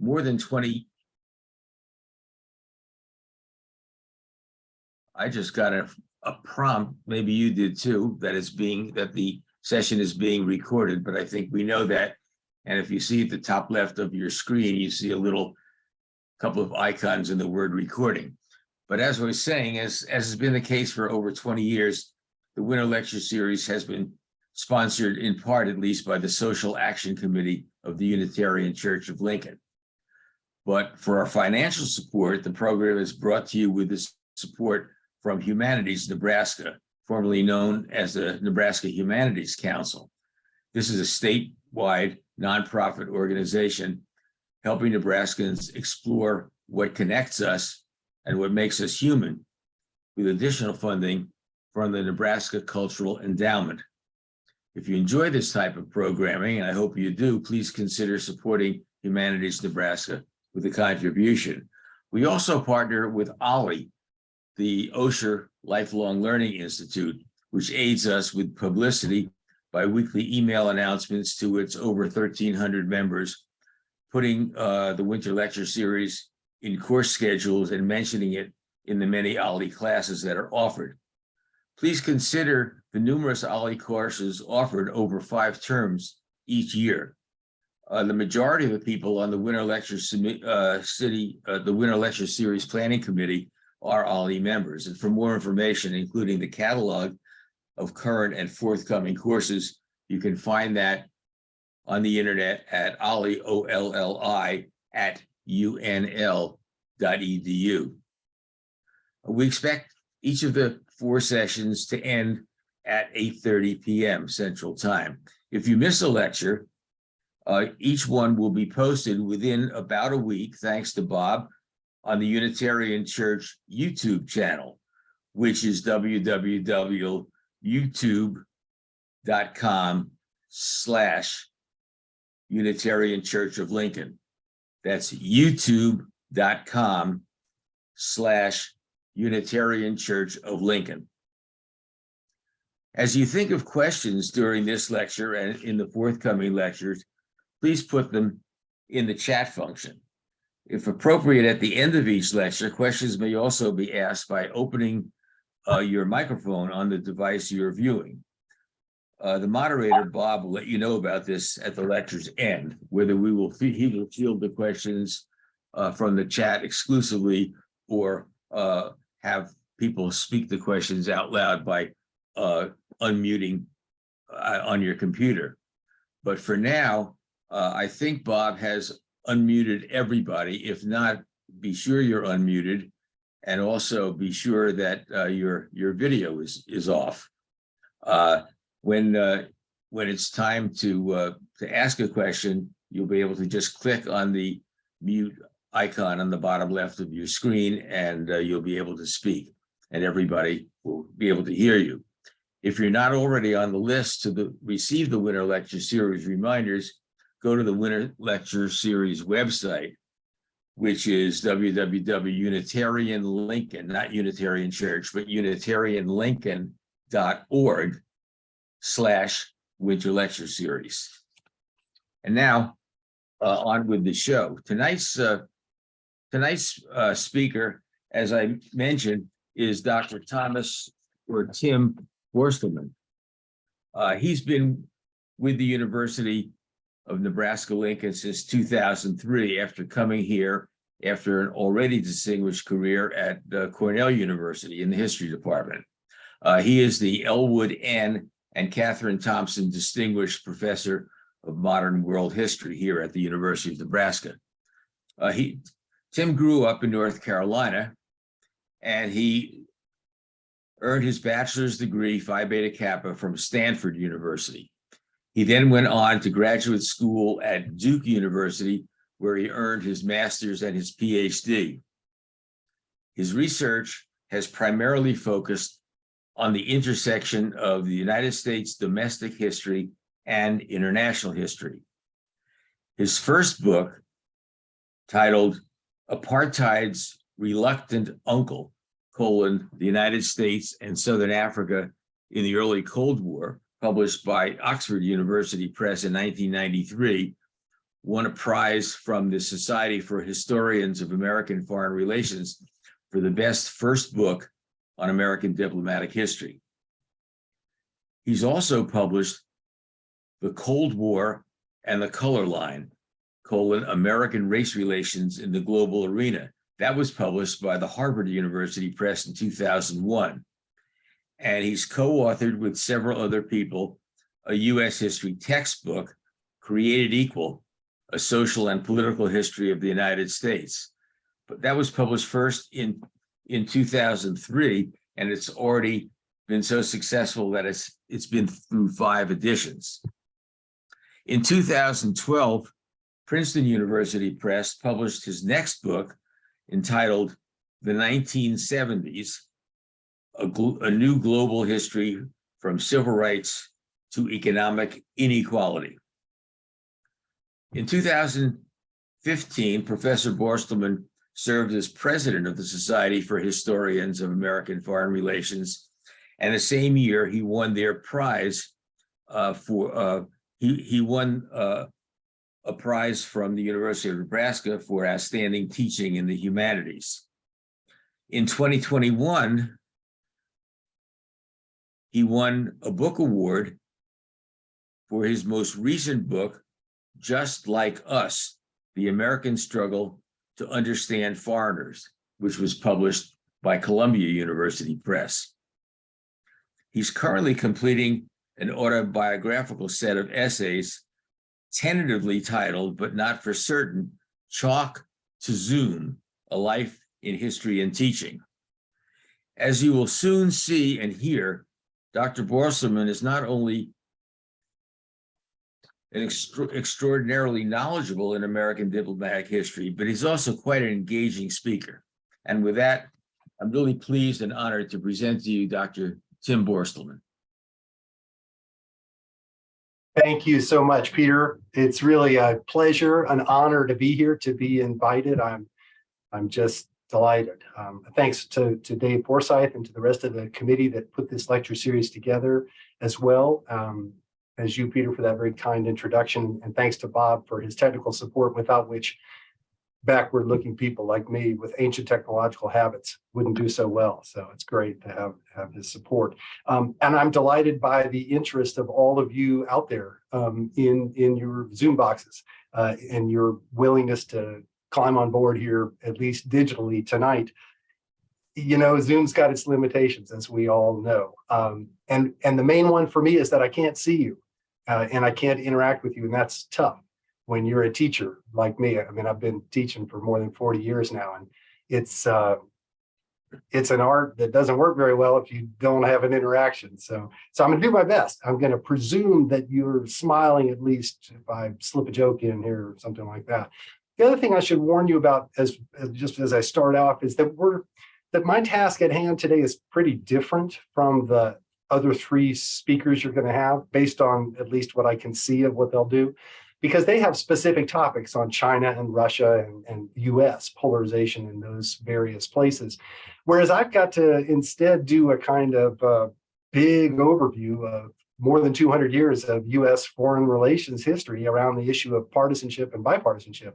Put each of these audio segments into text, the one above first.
more than 20. I just got a, a prompt, maybe you did too, that is being, that the session is being recorded, but I think we know that. And if you see at the top left of your screen, you see a little couple of icons in the word recording. But as I was saying, as, as has been the case for over 20 years, the Winter Lecture Series has been sponsored in part, at least, by the Social Action Committee of the Unitarian Church of Lincoln. But for our financial support, the program is brought to you with the support from Humanities Nebraska, formerly known as the Nebraska Humanities Council. This is a statewide nonprofit organization helping Nebraskans explore what connects us and what makes us human with additional funding from the Nebraska Cultural Endowment. If you enjoy this type of programming, and I hope you do, please consider supporting Humanities Nebraska with a contribution. We also partner with OLLI, the Osher Lifelong Learning Institute, which aids us with publicity by weekly email announcements to its over 1,300 members, putting uh, the winter lecture series in course schedules and mentioning it in the many OLLI classes that are offered. Please consider the numerous OLLI courses offered over five terms each year. Uh, the majority of the people on the Winter Lecture uh, City, uh, the Winter Lecture Series Planning Committee are OLLI members. And for more information, including the catalog of current and forthcoming courses, you can find that on the internet at olli, O-L-L-I, at unl.edu. We expect each of the four sessions to end at 8.30 p.m. Central Time. If you miss a lecture, uh, each one will be posted within about a week, thanks to Bob, on the Unitarian Church YouTube channel, which is www.youtube.com slash Unitarian Church of Lincoln. That's youtube.com slash Unitarian Church of Lincoln. As you think of questions during this lecture and in the forthcoming lectures, please put them in the chat function. If appropriate, at the end of each lecture, questions may also be asked by opening uh, your microphone on the device you're viewing. Uh, the moderator, Bob, will let you know about this at the lecture's end, whether we will, he will field the questions uh, from the chat exclusively or uh, have people speak the questions out loud by uh, unmuting uh, on your computer. But for now, uh, I think Bob has unmuted everybody. If not, be sure you're unmuted and also be sure that uh, your your video is is off. Uh, when uh, when it's time to uh, to ask a question, you'll be able to just click on the mute icon on the bottom left of your screen and uh, you'll be able to speak and everybody will be able to hear you. If you're not already on the list to the, receive the Winter Lecture Series reminders, go to the Winter Lecture Series website, which is www.unitarianlincoln, not Unitarian Church, but unitarianlincoln.org slash Winter Lecture Series. And now uh, on with the show. Tonight's uh, tonight's uh, speaker, as I mentioned, is Dr. Thomas or Tim Borstelmann. Uh, he's been with the University of Nebraska-Lincoln since 2003 after coming here after an already distinguished career at uh, Cornell University in the history department. Uh, he is the Elwood N. and Catherine Thompson Distinguished Professor of Modern World History here at the University of Nebraska. Uh, he, Tim grew up in North Carolina and he earned his bachelor's degree, Phi Beta Kappa, from Stanford University. He then went on to graduate school at Duke University, where he earned his master's and his PhD. His research has primarily focused on the intersection of the United States domestic history and international history. His first book, titled Apartheid's Reluctant Uncle, colon, the United States and Southern Africa in the early Cold War, published by Oxford University Press in 1993, won a prize from the Society for Historians of American Foreign Relations for the best first book on American diplomatic history. He's also published The Cold War and the Color Line, colon, American Race Relations in the Global Arena. That was published by the Harvard University Press in 2001. And he's co-authored with several other people a US history textbook, Created Equal, a social and political history of the United States. But that was published first in, in 2003, and it's already been so successful that it's, it's been through five editions. In 2012, Princeton University Press published his next book entitled The 1970s, a, a new global history from civil rights to economic inequality. In 2015, Professor Borstelmann served as president of the Society for Historians of American Foreign Relations. And the same year, he won their prize uh, for, uh, he, he won uh, a prize from the University of Nebraska for outstanding teaching in the humanities. In 2021, he won a book award for his most recent book, Just Like Us, The American Struggle to Understand Foreigners, which was published by Columbia University Press. He's currently completing an autobiographical set of essays tentatively titled, but not for certain, Chalk to Zoom, A Life in History and Teaching. As you will soon see and hear, Dr. Borstelmann is not only an extra extraordinarily knowledgeable in American diplomatic history, but he's also quite an engaging speaker. And with that, I'm really pleased and honored to present to you Dr. Tim Borstelmann. Thank you so much, Peter. It's really a pleasure, an honor to be here, to be invited. I'm, I'm just delighted. Um, thanks to, to Dave Forsyth and to the rest of the committee that put this lecture series together as well. Um, as you, Peter, for that very kind introduction. And thanks to Bob for his technical support, without which backward looking people like me with ancient technological habits wouldn't do so well. So it's great to have, have his support. Um, and I'm delighted by the interest of all of you out there um, in, in your Zoom boxes uh, and your willingness to climb on board here, at least digitally tonight. You know, Zoom's got its limitations, as we all know. Um, and, and the main one for me is that I can't see you uh, and I can't interact with you, and that's tough when you're a teacher like me. I mean, I've been teaching for more than 40 years now, and it's uh, it's an art that doesn't work very well if you don't have an interaction. So, so I'm gonna do my best. I'm gonna presume that you're smiling at least if I slip a joke in here or something like that. The other thing I should warn you about as, as just as I start off is that we're that my task at hand today is pretty different from the other three speakers you're going to have based on at least what I can see of what they'll do because they have specific topics on China and Russia and, and US polarization in those various places. Whereas I've got to instead do a kind of uh, big overview of more than 200 years of US foreign relations history around the issue of partisanship and bipartisanship.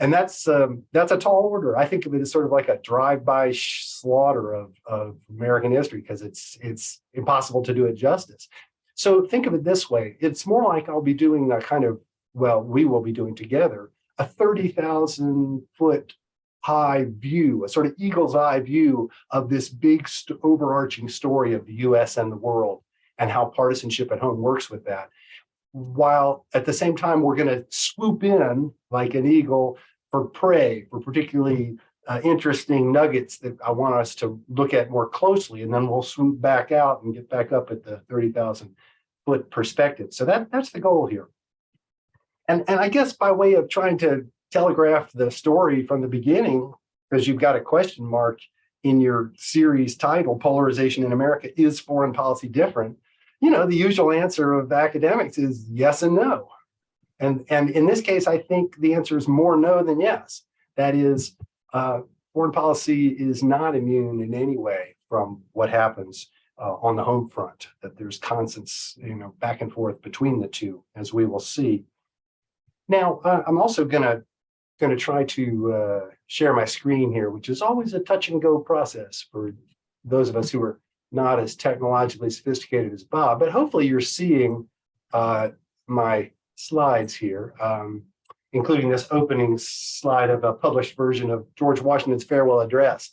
And that's um, that's a tall order. I think of it as sort of like a drive-by slaughter of, of American history because it's it's impossible to do it justice. So think of it this way. It's more like I'll be doing a kind of, well, we will be doing together, a 30,000 foot high view, a sort of eagle's eye view of this big overarching story of the US and the world and how partisanship at home works with that while at the same time we're going to swoop in like an eagle for prey, for particularly uh, interesting nuggets that I want us to look at more closely, and then we'll swoop back out and get back up at the 30,000 foot perspective. So that, that's the goal here. And, and I guess by way of trying to telegraph the story from the beginning, because you've got a question mark in your series title, Polarization in America, is foreign policy different? you know, the usual answer of academics is yes and no. And, and in this case, I think the answer is more no than yes. That is, uh, foreign policy is not immune in any way from what happens uh, on the home front, that there's constant, you know, back and forth between the two, as we will see. Now, uh, I'm also gonna, gonna try to uh, share my screen here, which is always a touch and go process for those of us who are not as technologically sophisticated as Bob, but hopefully you're seeing uh, my slides here, um, including this opening slide of a published version of George Washington's farewell address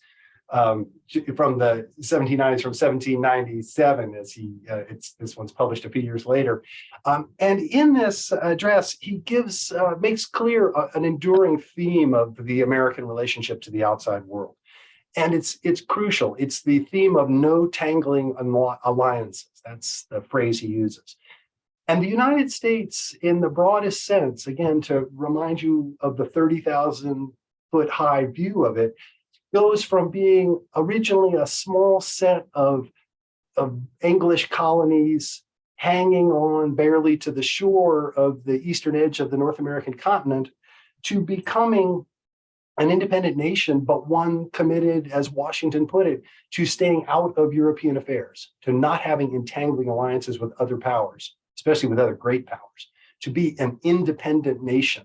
um, from the 1790s, from 1797, as he, uh, it's this one's published a few years later. Um, and in this address, he gives, uh, makes clear uh, an enduring theme of the American relationship to the outside world. And it's it's crucial. It's the theme of no tangling alliances. That's the phrase he uses. And the United States, in the broadest sense, again, to remind you of the 30,000 foot high view of it, goes from being originally a small set of, of English colonies hanging on barely to the shore of the eastern edge of the North American continent to becoming an independent nation, but one committed, as Washington put it, to staying out of European affairs, to not having entangling alliances with other powers, especially with other great powers, to be an independent nation,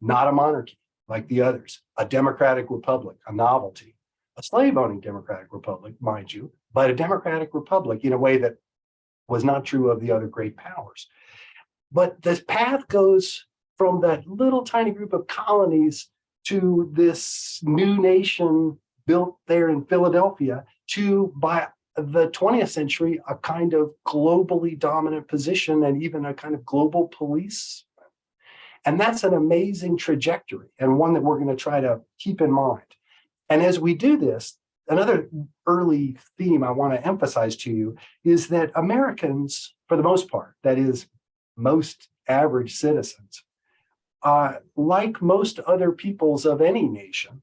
not a monarchy like the others, a democratic republic, a novelty, a slave owning democratic republic, mind you, but a democratic republic in a way that was not true of the other great powers. But this path goes from that little tiny group of colonies to this new nation built there in Philadelphia to by the 20th century, a kind of globally dominant position and even a kind of global police. And that's an amazing trajectory and one that we're going to try to keep in mind. And as we do this, another early theme I want to emphasize to you is that Americans, for the most part, that is most average citizens, uh, like most other peoples of any nation,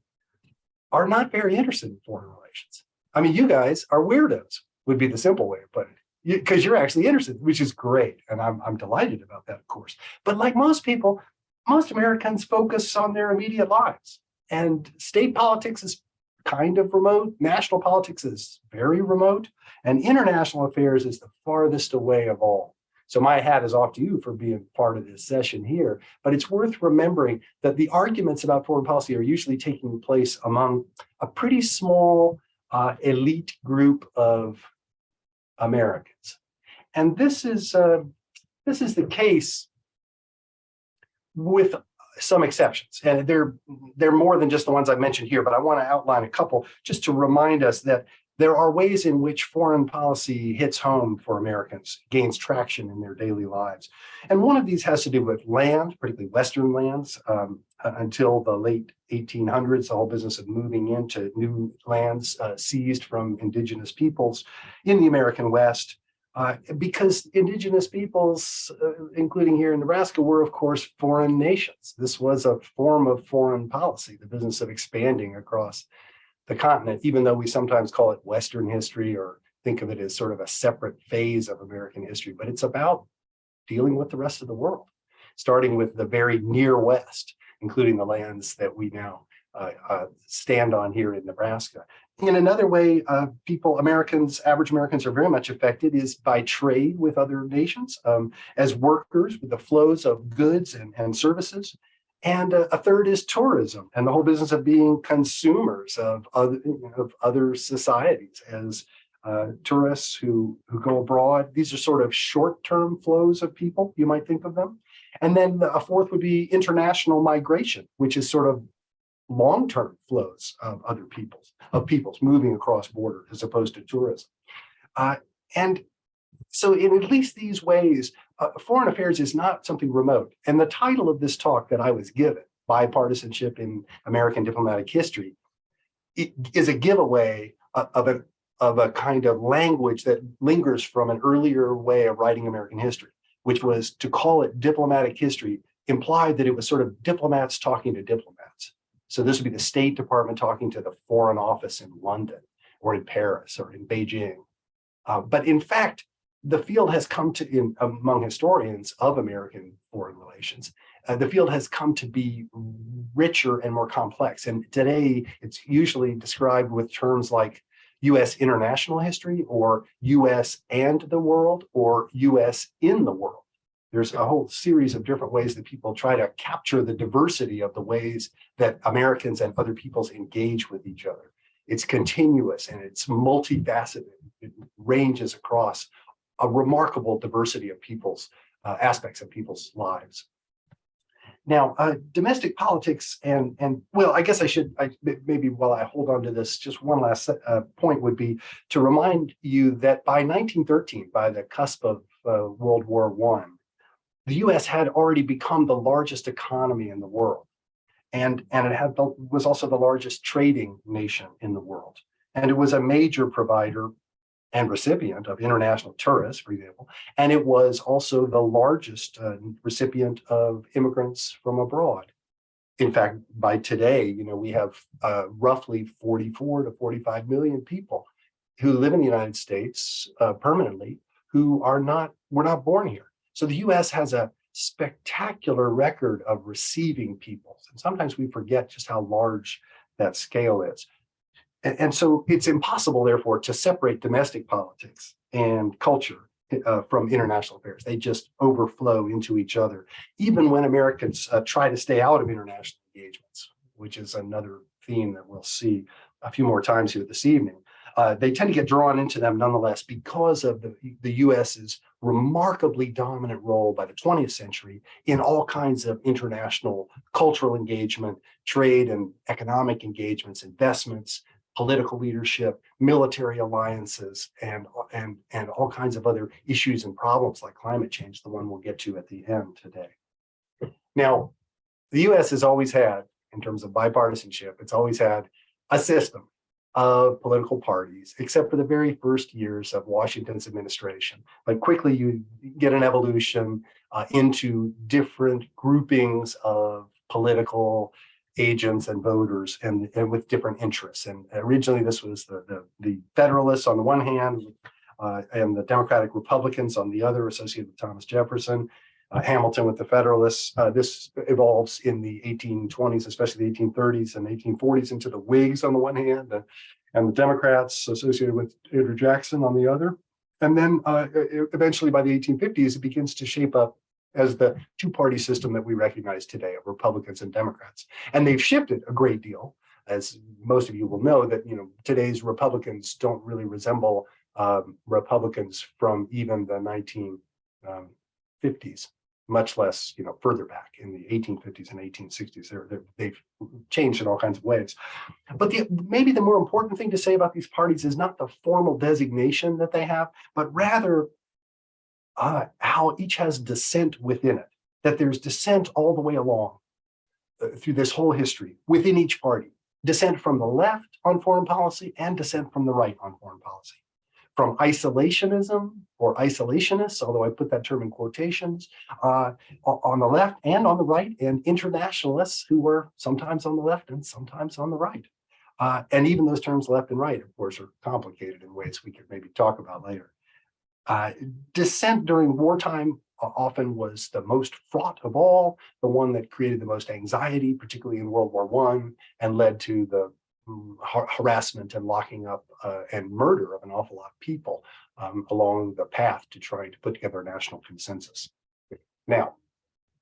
are not very interested in foreign relations. I mean, you guys are weirdos, would be the simple way of putting it, because you, are actually interested, which is great. And I'm, I'm delighted about that, of course. But like most people, most Americans focus on their immediate lives. And state politics is kind of remote. National politics is very remote. And international affairs is the farthest away of all. So my hat is off to you for being part of this session here. But it's worth remembering that the arguments about foreign policy are usually taking place among a pretty small uh, elite group of Americans. And this is, uh, this is the case with some exceptions. And they're, they're more than just the ones I mentioned here, but I want to outline a couple just to remind us that there are ways in which foreign policy hits home for Americans, gains traction in their daily lives. And one of these has to do with land, particularly Western lands. Um, until the late 1800s, the whole business of moving into new lands uh, seized from indigenous peoples in the American West. Uh, because indigenous peoples, uh, including here in Nebraska, were of course foreign nations. This was a form of foreign policy, the business of expanding across the continent, even though we sometimes call it Western history or think of it as sort of a separate phase of American history, but it's about dealing with the rest of the world, starting with the very near West, including the lands that we now uh, uh, stand on here in Nebraska. In another way, uh, people, Americans, average Americans are very much affected is by trade with other nations um, as workers with the flows of goods and, and services. And uh, a third is tourism and the whole business of being consumers of other, of other societies as uh, tourists who, who go abroad. These are sort of short-term flows of people, you might think of them. And then a fourth would be international migration, which is sort of long-term flows of other peoples, of peoples moving across border as opposed to tourism. Uh, and so in at least these ways, uh, foreign affairs is not something remote. And the title of this talk that I was given, Bipartisanship in American Diplomatic History, is a giveaway of a, of a kind of language that lingers from an earlier way of writing American history, which was to call it diplomatic history implied that it was sort of diplomats talking to diplomats. So this would be the State Department talking to the Foreign Office in London or in Paris or in Beijing. Uh, but in fact, the field has come to, in, among historians of American foreign relations, uh, the field has come to be richer and more complex. And today it's usually described with terms like US international history or US and the world or US in the world. There's a whole series of different ways that people try to capture the diversity of the ways that Americans and other peoples engage with each other. It's continuous and it's multifaceted. It ranges across a remarkable diversity of people's uh, aspects of people's lives. Now, uh, domestic politics and, and well, I guess I should, I, maybe while I hold on to this, just one last uh, point would be to remind you that by 1913, by the cusp of uh, World War One, the US had already become the largest economy in the world. And, and it had the, was also the largest trading nation in the world. And it was a major provider and recipient of international tourists, for example, and it was also the largest uh, recipient of immigrants from abroad. In fact, by today, you know, we have uh, roughly 44 to 45 million people who live in the United States uh, permanently who are not, were not born here. So the US has a spectacular record of receiving people. And sometimes we forget just how large that scale is. And, and so it's impossible, therefore, to separate domestic politics and culture uh, from international affairs. They just overflow into each other, even when Americans uh, try to stay out of international engagements, which is another theme that we'll see a few more times here this evening. Uh, they tend to get drawn into them nonetheless because of the, the US's remarkably dominant role by the 20th century in all kinds of international cultural engagement, trade and economic engagements, investments, political leadership, military alliances, and, and, and all kinds of other issues and problems like climate change, the one we'll get to at the end today. Now, the US has always had, in terms of bipartisanship, it's always had a system of political parties, except for the very first years of Washington's administration. But quickly you get an evolution uh, into different groupings of political agents and voters and, and with different interests. And originally this was the, the, the Federalists on the one hand, uh, and the Democratic Republicans on the other, associated with Thomas Jefferson, uh, Hamilton with the Federalists. Uh, this evolves in the 1820s, especially the 1830s and 1840s into the Whigs on the one hand, and, and the Democrats associated with Andrew Jackson on the other. And then uh, eventually by the 1850s, it begins to shape up as the two-party system that we recognize today of Republicans and Democrats. And they've shifted a great deal, as most of you will know, that you know today's Republicans don't really resemble um, Republicans from even the 1950s, much less you know further back in the 1850s and 1860s. They're, they're, they've changed in all kinds of ways. But the, maybe the more important thing to say about these parties is not the formal designation that they have, but rather uh, how each has dissent within it, that there's dissent all the way along uh, through this whole history within each party, dissent from the left on foreign policy and dissent from the right on foreign policy. From isolationism or isolationists, although I put that term in quotations, uh, on the left and on the right, and internationalists who were sometimes on the left and sometimes on the right. Uh, and even those terms left and right, of course, are complicated in ways we could maybe talk about later. Uh, dissent during wartime often was the most fraught of all, the one that created the most anxiety, particularly in World War One, and led to the um, harassment and locking up uh, and murder of an awful lot of people um, along the path to trying to put together a national consensus. Now,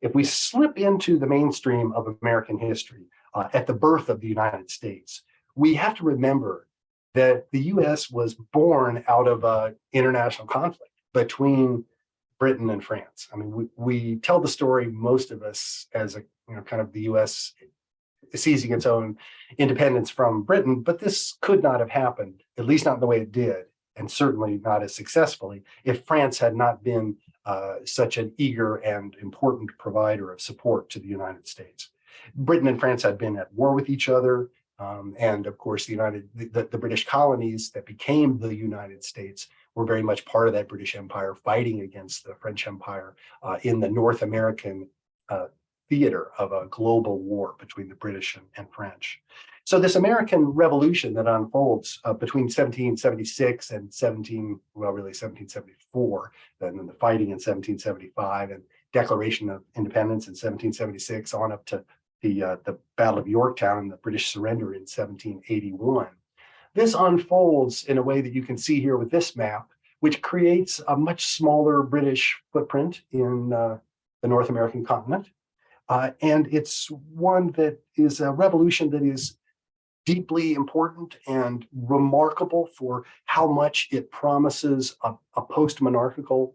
if we slip into the mainstream of American history uh, at the birth of the United States, we have to remember that the US was born out of an international conflict between Britain and France. I mean, we, we tell the story, most of us, as a you know, kind of the US seizing its own independence from Britain, but this could not have happened, at least not in the way it did, and certainly not as successfully, if France had not been uh, such an eager and important provider of support to the United States. Britain and France had been at war with each other. Um, and of course, the United, the, the, British colonies that became the United States were very much part of that British Empire, fighting against the French Empire uh, in the North American uh, theater of a global war between the British and, and French. So this American Revolution that unfolds uh, between 1776 and 17, well, really 1774, and then the fighting in 1775 and Declaration of Independence in 1776 on up to the, uh, the Battle of Yorktown and the British surrender in 1781. This unfolds in a way that you can see here with this map, which creates a much smaller British footprint in uh, the North American continent. Uh, and it's one that is a revolution that is deeply important and remarkable for how much it promises a, a post-monarchical,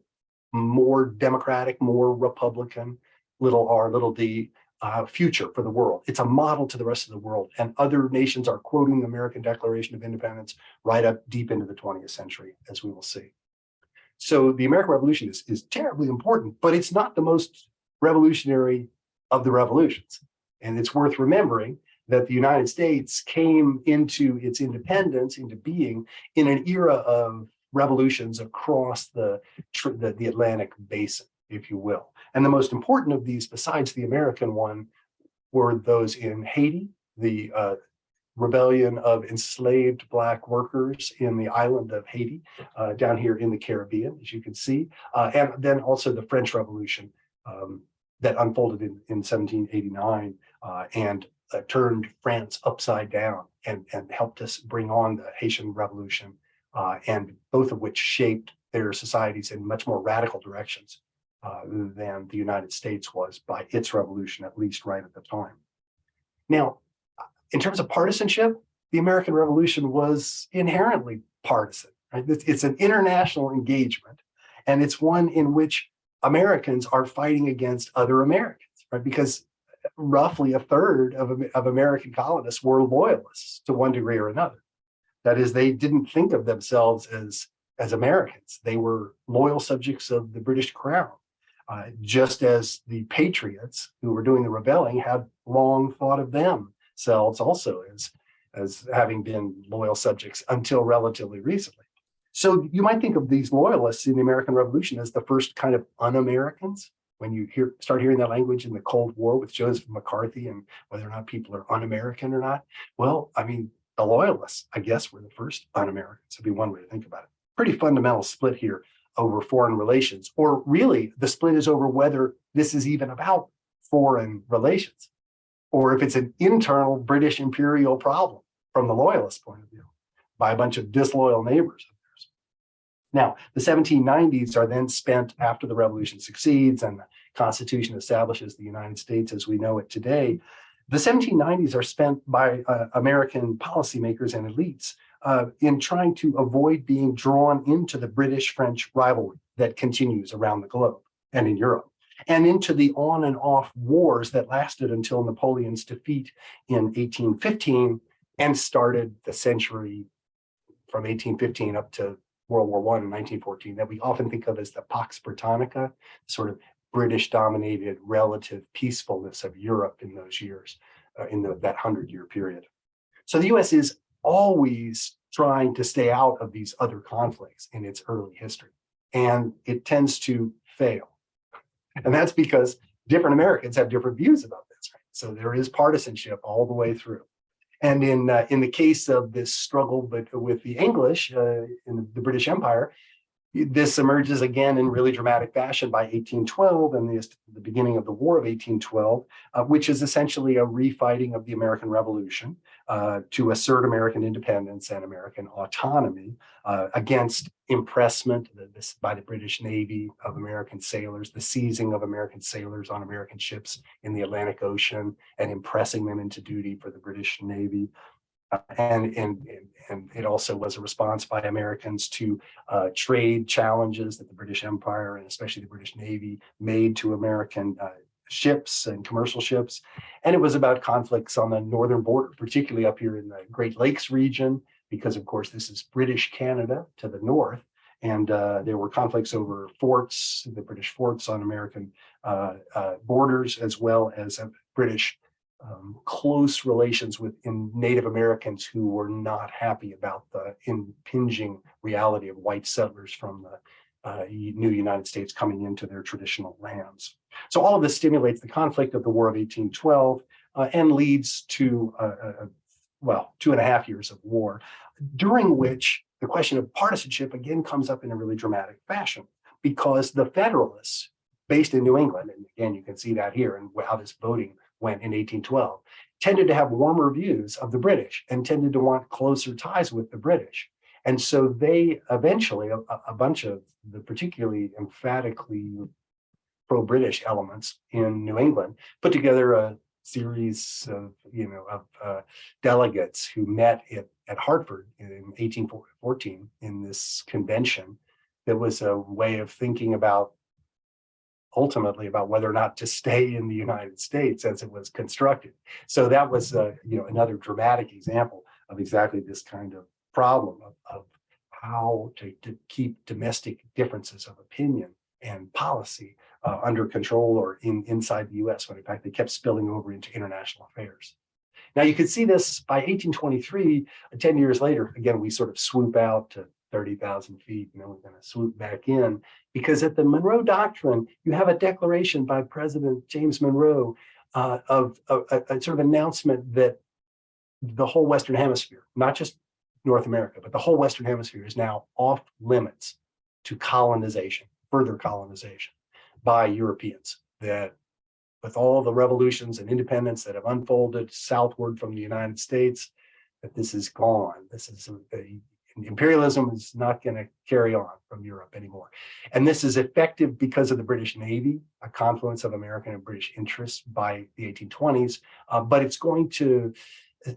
more democratic, more Republican, little r, little d, uh, future for the world. It's a model to the rest of the world. And other nations are quoting the American Declaration of Independence right up deep into the 20th century, as we will see. So the American Revolution is, is terribly important, but it's not the most revolutionary of the revolutions. And it's worth remembering that the United States came into its independence, into being, in an era of revolutions across the, the, the Atlantic basin, if you will. And the most important of these, besides the American one, were those in Haiti, the uh, rebellion of enslaved Black workers in the island of Haiti, uh, down here in the Caribbean, as you can see, uh, and then also the French Revolution um, that unfolded in, in 1789 uh, and uh, turned France upside down and, and helped us bring on the Haitian Revolution, uh, and both of which shaped their societies in much more radical directions uh, than the United States was by its revolution, at least right at the time. Now, in terms of partisanship, the American Revolution was inherently partisan. Right? It's, it's an international engagement, and it's one in which Americans are fighting against other Americans, right? Because roughly a third of, of American colonists were loyalists to one degree or another. That is, they didn't think of themselves as, as Americans. They were loyal subjects of the British crown, uh, just as the patriots who were doing the rebelling had long thought of themselves also as, as having been loyal subjects until relatively recently. So you might think of these loyalists in the American Revolution as the first kind of un-Americans, when you hear start hearing that language in the Cold War with Joseph McCarthy and whether or not people are un-American or not. Well, I mean, the loyalists, I guess, were the first un-Americans, would be one way to think about it. Pretty fundamental split here over foreign relations, or really the split is over whether this is even about foreign relations, or if it's an internal British imperial problem from the loyalist point of view by a bunch of disloyal neighbors. Now, the 1790s are then spent after the revolution succeeds and the Constitution establishes the United States as we know it today. The 1790s are spent by uh, American policymakers and elites uh, in trying to avoid being drawn into the British-French rivalry that continues around the globe and in Europe, and into the on and off wars that lasted until Napoleon's defeat in 1815 and started the century from 1815 up to World War One in 1914 that we often think of as the Pax Britannica, sort of British dominated relative peacefulness of Europe in those years, uh, in the, that 100 year period. So the US is always trying to stay out of these other conflicts in its early history, and it tends to fail. And that's because different Americans have different views about this. Right? So there is partisanship all the way through. And in uh, in the case of this struggle but with the English uh, in the British Empire, this emerges again in really dramatic fashion by 1812 and the, the beginning of the War of 1812, uh, which is essentially a refighting of the American Revolution uh, to assert American independence and American autonomy uh, against impressment this, by the British Navy of American sailors, the seizing of American sailors on American ships in the Atlantic Ocean and impressing them into duty for the British Navy. Uh, and, and, and it also was a response by Americans to uh, trade challenges that the British Empire and especially the British Navy made to American uh, ships and commercial ships. And it was about conflicts on the northern border, particularly up here in the Great Lakes region, because of course this is British Canada to the north. And uh, there were conflicts over forts, the British forts on American uh, uh, borders, as well as British um, close relations with Native Americans who were not happy about the impinging reality of white settlers from the uh, new United States coming into their traditional lands. So all of this stimulates the conflict of the War of 1812 uh, and leads to, well, two and a half years of war, during which the question of partisanship again comes up in a really dramatic fashion because the Federalists based in New England, and again, you can see that here and how this voting went in 1812, tended to have warmer views of the British and tended to want closer ties with the British. And so they eventually, a, a- bunch of the particularly emphatically pro-British elements in New England, put together a series of, you know, of uh, delegates who met at, at Hartford in 1814 in this convention. That was a way of thinking about ultimately about whether or not to stay in the United States as it was constructed. So that was, uh, you know, another dramatic example of exactly this kind of problem of, of how to, to keep domestic differences of opinion and policy uh, under control or in inside the US, when in fact they kept spilling over into international affairs. Now you can see this by 1823, uh, 10 years later, again, we sort of swoop out to 30,000 feet and then we're going to swoop back in because at the Monroe Doctrine, you have a declaration by President James Monroe uh, of a, a- sort of announcement that the whole Western Hemisphere, not just North America, but the whole Western Hemisphere is now off limits to colonization, further colonization by Europeans. That with all the revolutions and independence that have unfolded southward from the United States, that this is gone. This is a, a- imperialism is not going to carry on from Europe anymore. And this is effective because of the British Navy, a confluence of American and British interests by the 1820s. uh, but it's going to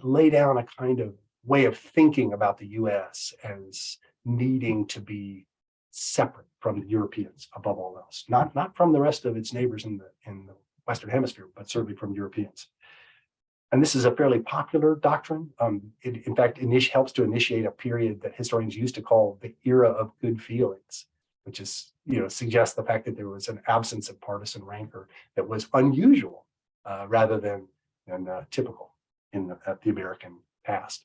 lay down a kind of way of thinking about the US as needing to be separate from the Europeans above all else, not, not from the rest of its neighbors in the, in the Western Hemisphere, but certainly from Europeans. And this is a fairly popular doctrine. Um, it, in fact, init- helps to initiate a period that historians used to call the era of good feelings, which is, you know, suggests the fact that there was an absence of partisan rancor that was unusual uh, rather than, than uh, typical in the, the American past.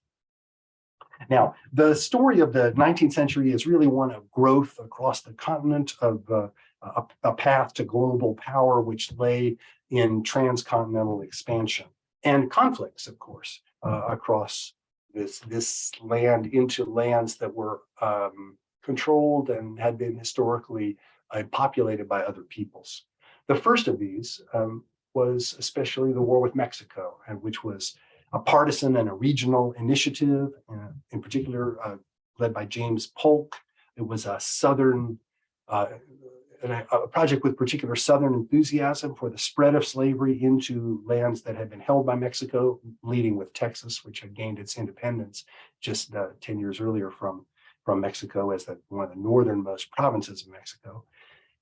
Now, the story of the 19th century is really one of growth across the continent of uh, a, a path to global power, which lay in transcontinental expansion and conflicts, of course, uh, across this, this land into lands that were um, controlled and had been historically uh, populated by other peoples. The first of these um, was especially the war with Mexico, and which was a partisan and a regional initiative, uh, in particular uh, led by James Polk. It was a Southern, uh, and a, a project with particular Southern enthusiasm for the spread of slavery into lands that had been held by Mexico, leading with Texas, which had gained its independence just uh, 10 years earlier from, from Mexico as the, one of the northernmost provinces of Mexico.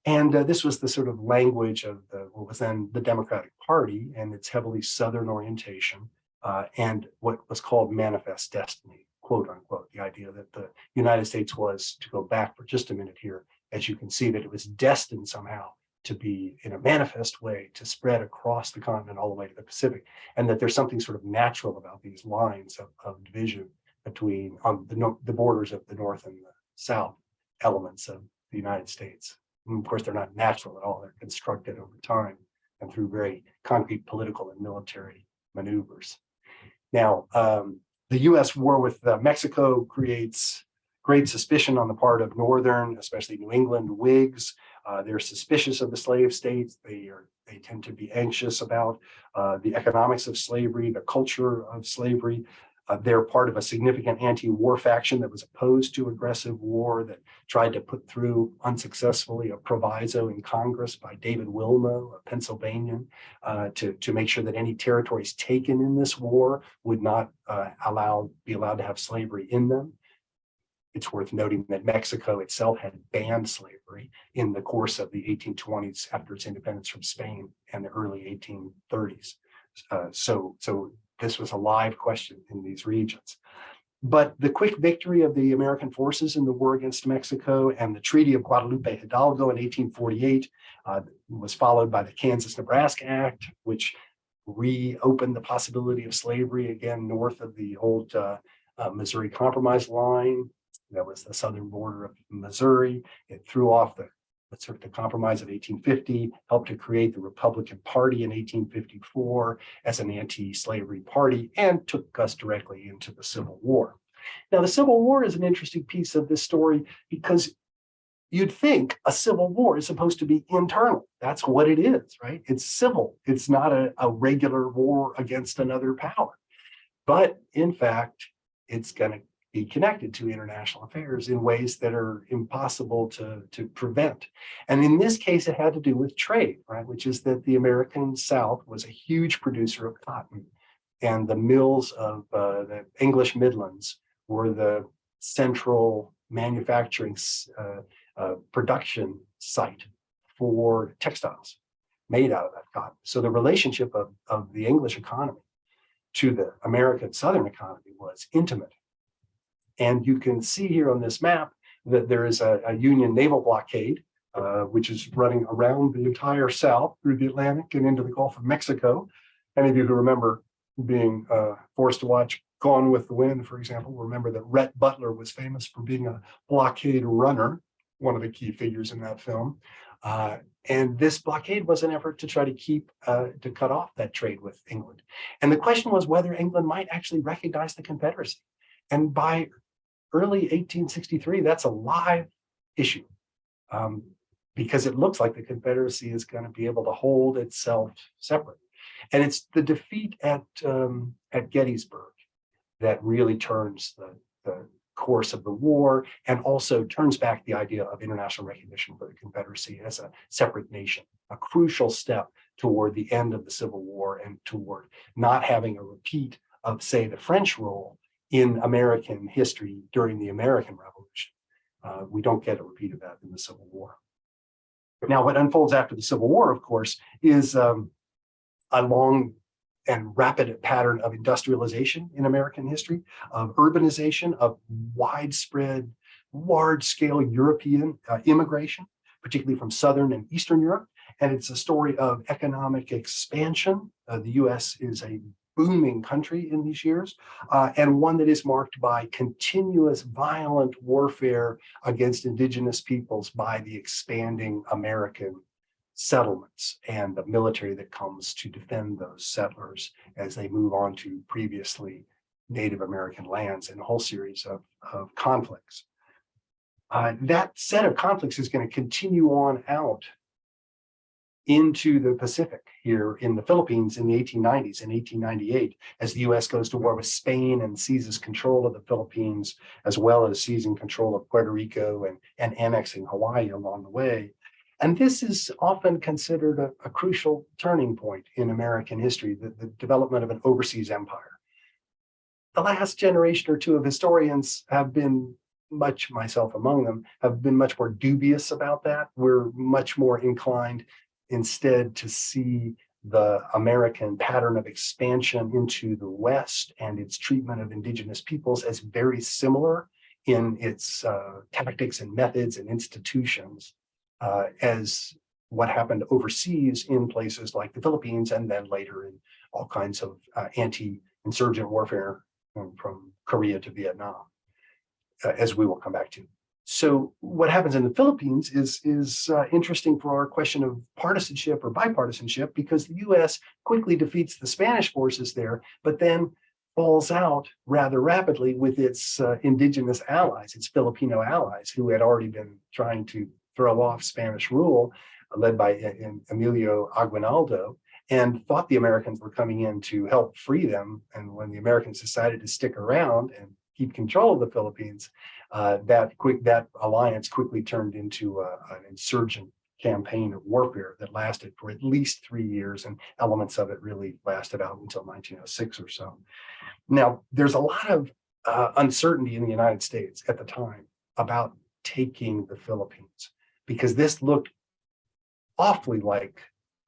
And uh, this was the sort of language of the, what was then the Democratic Party and its heavily Southern orientation uh, and what was called manifest destiny, quote unquote, the idea that the United States was, to go back for just a minute here, as you can see that it was destined somehow to be in a manifest way to spread across the continent all the way to the Pacific, and that there's something sort of natural about these lines of, of division between on the, the borders of the North and the South elements of the United States. And of course, they're not natural at all. They're constructed over time and through very concrete political and military maneuvers. Now, um, the US war with uh, Mexico creates great suspicion on the part of Northern, especially New England Whigs. Uh, they're suspicious of the slave states. They are they tend to be anxious about uh, the economics of slavery, the culture of slavery. Uh, they're part of a significant anti-war faction that was opposed to aggressive war that tried to put through unsuccessfully a proviso in Congress by David Wilmot, a Pennsylvanian, uh, to, to make sure that any territories taken in this war would not uh, allow be allowed to have slavery in them. It's worth noting that Mexico itself had banned slavery in the course of the 1820s after its independence from Spain and the early 1830s. Uh, so, so this was a live question in these regions. But the quick victory of the American forces in the war against Mexico and the Treaty of Guadalupe Hidalgo in 1848 uh, was followed by the Kansas-Nebraska Act, which reopened the possibility of slavery again north of the old uh, uh, Missouri Compromise line. That was the southern border of Missouri. It threw off the sort of the compromise of 1850, helped to create the Republican Party in 1854 as an anti-slavery party and took us directly into the Civil War. Now, the Civil War is an interesting piece of this story because you'd think a civil war is supposed to be internal. That's what it is, right? It's civil. It's not a, a regular war against another power. But in fact, it's going to be connected to international affairs in ways that are impossible to, to prevent. And in this case, it had to do with trade, right? Which is that the American South was a huge producer of cotton. And the mills of uh, the English Midlands were the central manufacturing uh, uh, production site for textiles made out of that cotton. So the relationship of, of the English economy to the American Southern economy was intimate. And you can see here on this map that there is a, a Union naval blockade, uh, which is running around the entire South through the Atlantic and into the Gulf of Mexico. Any of you who remember being uh, forced to watch Gone with the Wind, for example, remember that Rhett Butler was famous for being a blockade runner, one of the key figures in that film. Uh, and this blockade was an effort to try to keep, uh, to cut off that trade with England. And the question was whether England might actually recognize the Confederacy. And by early 1863, that's a live issue. Um, because it looks like the Confederacy is going to be able to hold itself separate. And it's the defeat at, um, at Gettysburg that really turns the, the course of the war and also turns back the idea of international recognition for the Confederacy as a separate nation, a crucial step toward the end of the Civil War and toward not having a repeat of, say, the French role in American history during the American Revolution. Uh, we don't get a repeat of that in the Civil War. Now, what unfolds after the Civil War, of course, is um, a long and rapid pattern of industrialization in American history, of urbanization, of widespread, large-scale European uh, immigration, particularly from Southern and Eastern Europe. And it's a story of economic expansion. Uh, the US is a booming country in these years, uh, and one that is marked by continuous violent warfare against indigenous peoples by the expanding American settlements and the military that comes to defend those settlers as they move on to previously Native American lands and a whole series of, of conflicts. Uh, that set of conflicts is going to continue on out into the Pacific here in the Philippines in the 1890s and 1898 as the US goes to war with Spain and seizes control of the Philippines as well as seizing control of Puerto Rico and, and annexing Hawaii along the way. And this is often considered a, a crucial turning point in American history, the, the development of an overseas empire. The last generation or two of historians have been much, myself among them, have been much more dubious about that. We're much more inclined instead to see the American pattern of expansion into the West and its treatment of indigenous peoples as very similar in its uh, tactics and methods and institutions uh, as what happened overseas in places like the Philippines and then later in all kinds of uh, anti-insurgent warfare um, from Korea to Vietnam, uh, as we will come back to. So what happens in the Philippines is, is uh, interesting for our question of partisanship or bipartisanship because the US quickly defeats the Spanish forces there, but then falls out rather rapidly with its uh, indigenous allies, its Filipino allies who had already been trying to throw off Spanish rule uh, led by uh, Emilio Aguinaldo and thought the Americans were coming in to help free them. And when the Americans decided to stick around and keep control of the Philippines, uh, that quick that alliance quickly turned into a, an insurgent campaign of warfare that lasted for at least three years and elements of it really lasted out until 1906 or so. Now, there's a lot of uh, uncertainty in the United States at the time about taking the Philippines because this looked awfully like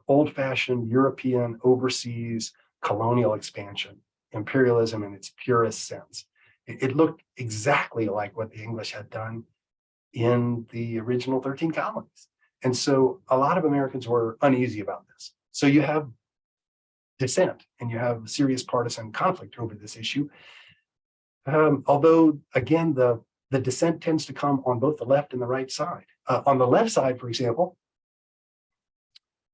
old-fashioned European overseas colonial expansion, imperialism in its purest sense. It, looked exactly like what the English had done in the original 13 colonies. And so a lot of Americans were uneasy about this. So you have dissent and you have serious partisan conflict over this issue. Um, although, again, the, the dissent tends to come on both the left and the right side. Uh, on the left side, for example,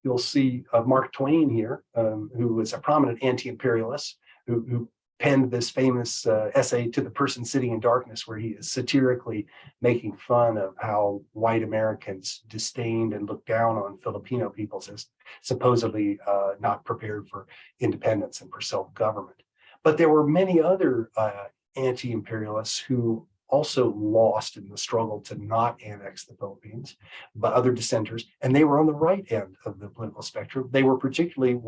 you'll see uh, Mark Twain here, um, who was a prominent anti-imperialist, who, who, penned this famous uh, essay to the person sitting in darkness, where he is satirically making fun of how white Americans disdained and looked down on Filipino peoples as supposedly uh, not prepared for independence and for self-government. But there were many other uh, anti-imperialists who also lost in the struggle to not annex the Philippines, but other dissenters, and they were on the right end of the political spectrum. They were particularly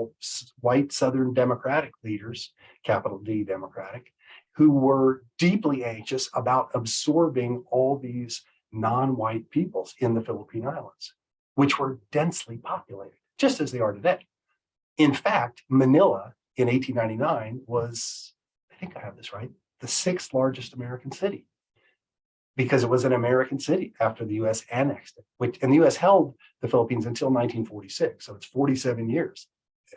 white Southern Democratic leaders, capital D Democratic, who were deeply anxious about absorbing all these non-white peoples in the Philippine Islands, which were densely populated, just as they are today. In fact, Manila in 1899 was, I think I have this right, the sixth largest American city because it was an American city after the US annexed it, which, and the US held the Philippines until 1946. So it's 47 years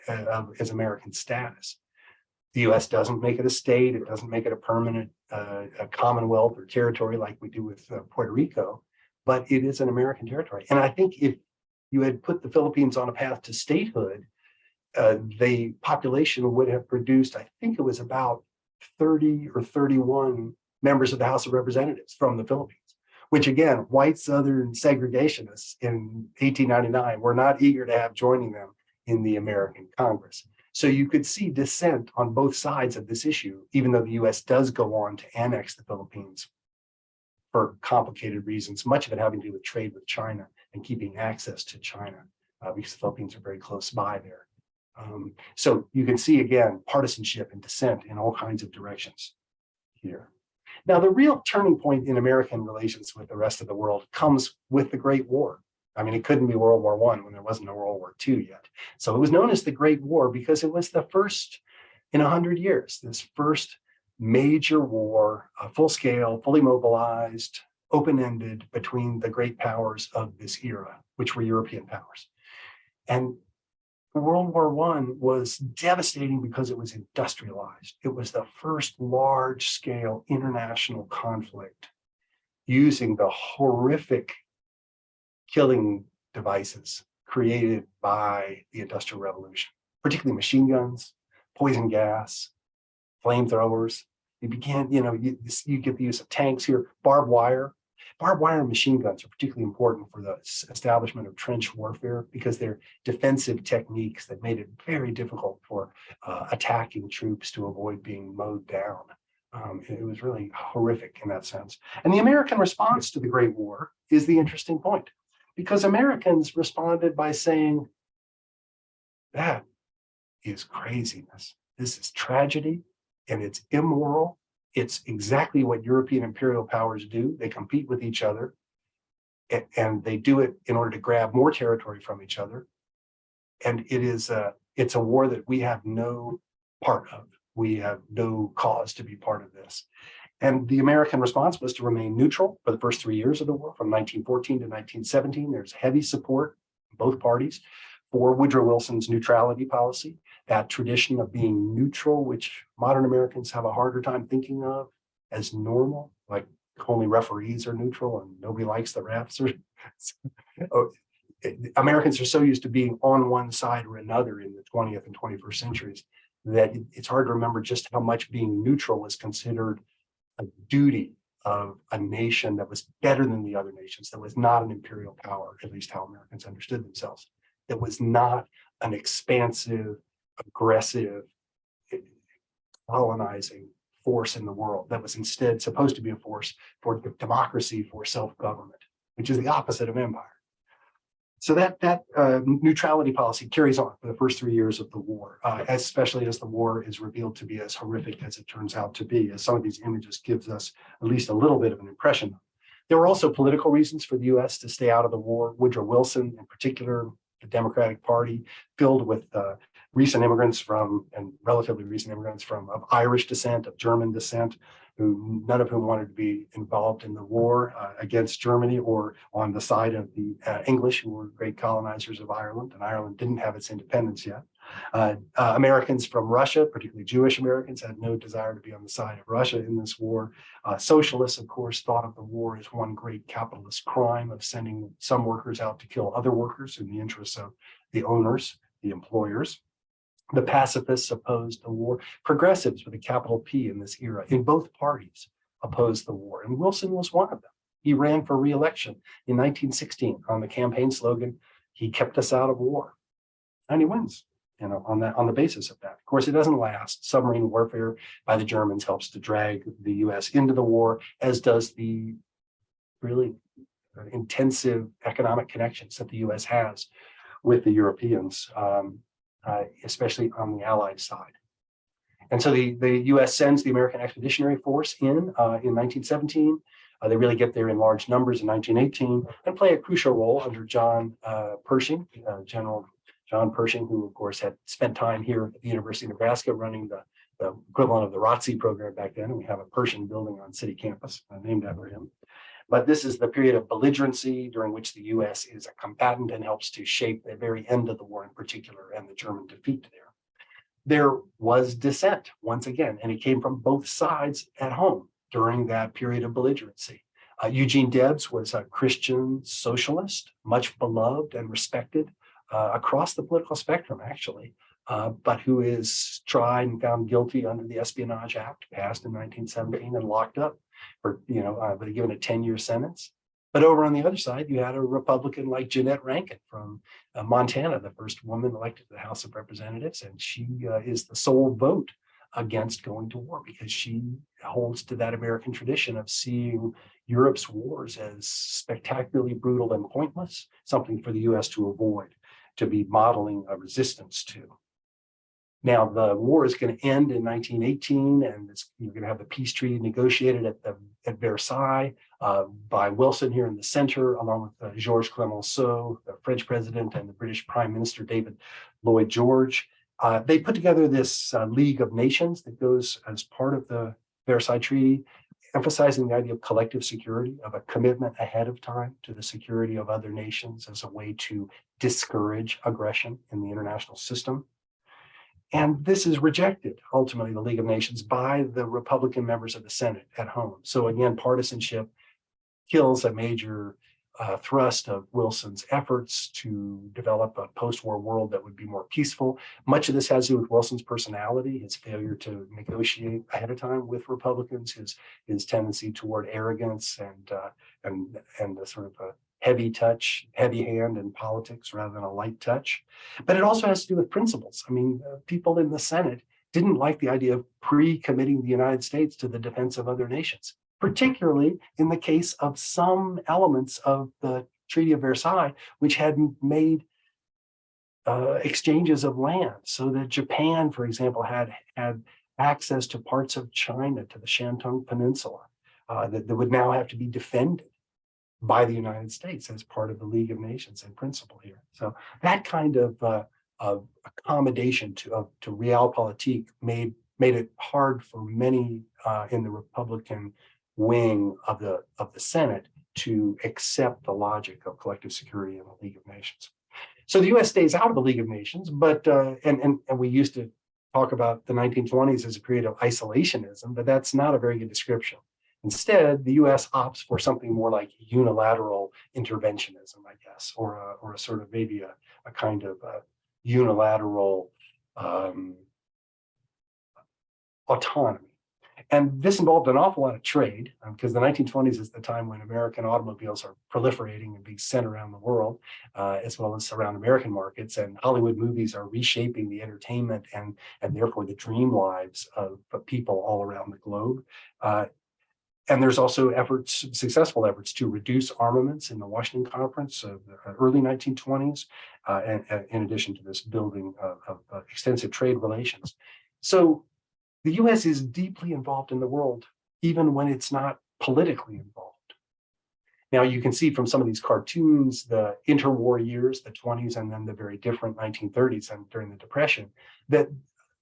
uh, of- as American status. The US doesn't make it a state. It doesn't make it a permanent uh, a commonwealth or territory like we do with uh, Puerto Rico, but it is an American territory. And I think if you had put the Philippines on a path to statehood, uh, the population would have produced, I think it was about 30 or 31 members of the House of Representatives from the Philippines, which again, white Southern segregationists in 1899 were not eager to have joining them in the American Congress. So you could see dissent on both sides of this issue, even though the US does go on to annex the Philippines for complicated reasons, much of it having to do with trade with China and keeping access to China, uh, because the Philippines are very close by there. Um, so you can see again, partisanship and dissent in all kinds of directions here. Now, the real turning point in American relations with the rest of the world comes with the Great War. I mean, it couldn't be World War One when there wasn't a World War II yet. So it was known as the Great War because it was the first in a hundred years, this first major war, full scale, fully mobilized, open-ended between the great powers of this era, which were European powers. And World War One was devastating because it was industrialized. It was the first large scale international conflict using the horrific killing devices created by the Industrial Revolution, particularly machine guns, poison gas, flamethrowers. You began, you know, you, you get the use of tanks here, barbed wire. Barbed wire and machine guns are particularly important for the establishment of trench warfare because they're defensive techniques that made it very difficult for uh, attacking troops to avoid being mowed down. Um, it was really horrific in that sense. And the American response to the Great War is the interesting point because Americans responded by saying, that is craziness. This is tragedy and it's immoral. It's exactly what European imperial powers do. They compete with each other and they do it in order to grab more territory from each other. And it is a, it's a war that we have no part of. We have no cause to be part of this. And the American response was to remain neutral for the first three years of the war, from 1914 to 1917. There's heavy support, both parties, for Woodrow Wilson's neutrality policy, that tradition of being neutral, which modern Americans have a harder time thinking of as normal, like only referees are neutral and nobody likes the refs. Or, Oh, it- Americans are so used to being on one side or another in the 20th and 21st centuries that it- it's hard to remember just how much being neutral was considered a duty of a nation that was better than the other nations, that was not an imperial power, at least how Americans understood themselves, that was not an expansive, aggressive, eh, colonizing force in the world, that was instead supposed to be a force for democracy, for self-government, which is the opposite of empire. So that that uh, neutrality policy carries on for the first three years of the war, uh, especially as the war is revealed to be as horrific as it turns out to be, as some of these images gives us at least a little bit of an impression. There were also political reasons for the U.S. to stay out of the war. Woodrow Wilson, in particular, the Democratic Party, filled with uh, recent immigrants from and relatively recent immigrants from of Irish descent, of German descent, who none of whom wanted to be involved in the war uh, against Germany or on the side of the uh, English, who were great colonizers of Ireland, and Ireland didn't have its independence yet. Uh, uh, Americans from Russia, particularly Jewish Americans, had no desire to be on the side of Russia in this war. Uh, socialists, of course, thought of the war as one great capitalist crime of sending some workers out to kill other workers in the interests of the owners, the employers. The pacifists opposed the war. Progressives with a capital P in this era in both parties opposed the war. And Wilson was one of them. He ran for reelection in 1916 on the campaign slogan, he kept us out of war. And he wins. you know, on that, on the basis of that. Of course, it doesn't last. Submarine warfare by the Germans helps to drag the US into the war, as does the really intensive economic connections that the US has with the Europeans, um, uh, especially on the Allied side. And so the, the US sends the American Expeditionary Force in uh, in 1917. Uh, they really get there in large numbers in 1918 and play a crucial role under John uh, Pershing, uh, General John Pershing, who of course had spent time here at the University of Nebraska running the, the equivalent of the ROTC program back then. And we have a Pershing building on city campus named after him. But this is the period of belligerency during which the US is a combatant and helps to shape the very end of the war in particular and the German defeat there. There was dissent once again, and it came from both sides at home during that period of belligerency. Uh, Eugene Debs was a Christian socialist, much beloved and respected uh, across the political spectrum, actually, uh, but who is tried and found guilty under the Espionage Act passed in 1917 and locked up for, you know, uh, but given a 10-year sentence. But over on the other side, you had a Republican like Jeannette Rankin from uh, Montana, the first woman elected to the House of Representatives, and she uh, is the sole vote against going to war because she holds to that American tradition of seeing Europe's wars as spectacularly brutal and pointless, something for the US to avoid, to be modeling a resistance to. Now, the war is going to end in 1918, and you're going to have the peace treaty negotiated at, the, at Versailles uh, by Wilson here in the center, along with uh, Georges Clemenceau, the French president, and the British Prime Minister David Lloyd George. Uh, they put together this uh, League of Nations that goes as part of the Versailles Treaty, emphasizing the idea of collective security, of a commitment ahead of time to the security of other nations as a way to discourage aggression in the international system. And this is rejected, ultimately, the League of Nations by the Republican members of the Senate at home. So again, partisanship kills a major uh, thrust of Wilson's efforts to develop a post-war world that would be more peaceful. Much of this has to do with Wilson's personality, his failure to negotiate ahead of time with Republicans, his his tendency toward arrogance and uh, and and the sort of a heavy touch, heavy hand in politics rather than a light touch. But it also has to do with principles. I mean, uh, people in the Senate didn't like the idea of pre-committing the United States to the defense of other nations particularly in the case of some elements of the Treaty of Versailles, which had made uh, exchanges of land so that Japan, for example, had had access to parts of China, to the Shantung Peninsula, uh, that, that would now have to be defended by the United States as part of the League of Nations in principle here. So that kind of, uh, of accommodation to, of, to realpolitik made, made it hard for many uh, in the Republican wing of the of the Senate to accept the logic of collective security in the League of Nations. So the U.S. stays out of the League of Nations, but uh, and, and and we used to talk about the 1920s as a period of isolationism, but that's not a very good description. Instead, the U.S. opts for something more like unilateral interventionism, I guess, or a, or a sort of maybe a, a kind of a unilateral um, autonomy and this involved an awful lot of trade because um, the 1920s is the time when American automobiles are proliferating and being sent around the world, uh, as well as around American markets. And Hollywood movies are reshaping the entertainment and, and therefore the dream lives of, of people all around the globe. Uh, and there's also efforts, successful efforts to reduce armaments in the Washington Conference of the early 1920s, uh, and, and in addition to this building of, of uh, extensive trade relations. So the US is deeply involved in the world, even when it's not politically involved. Now you can see from some of these cartoons, the interwar years, the 20s, and then the very different 1930s and during the Depression, that,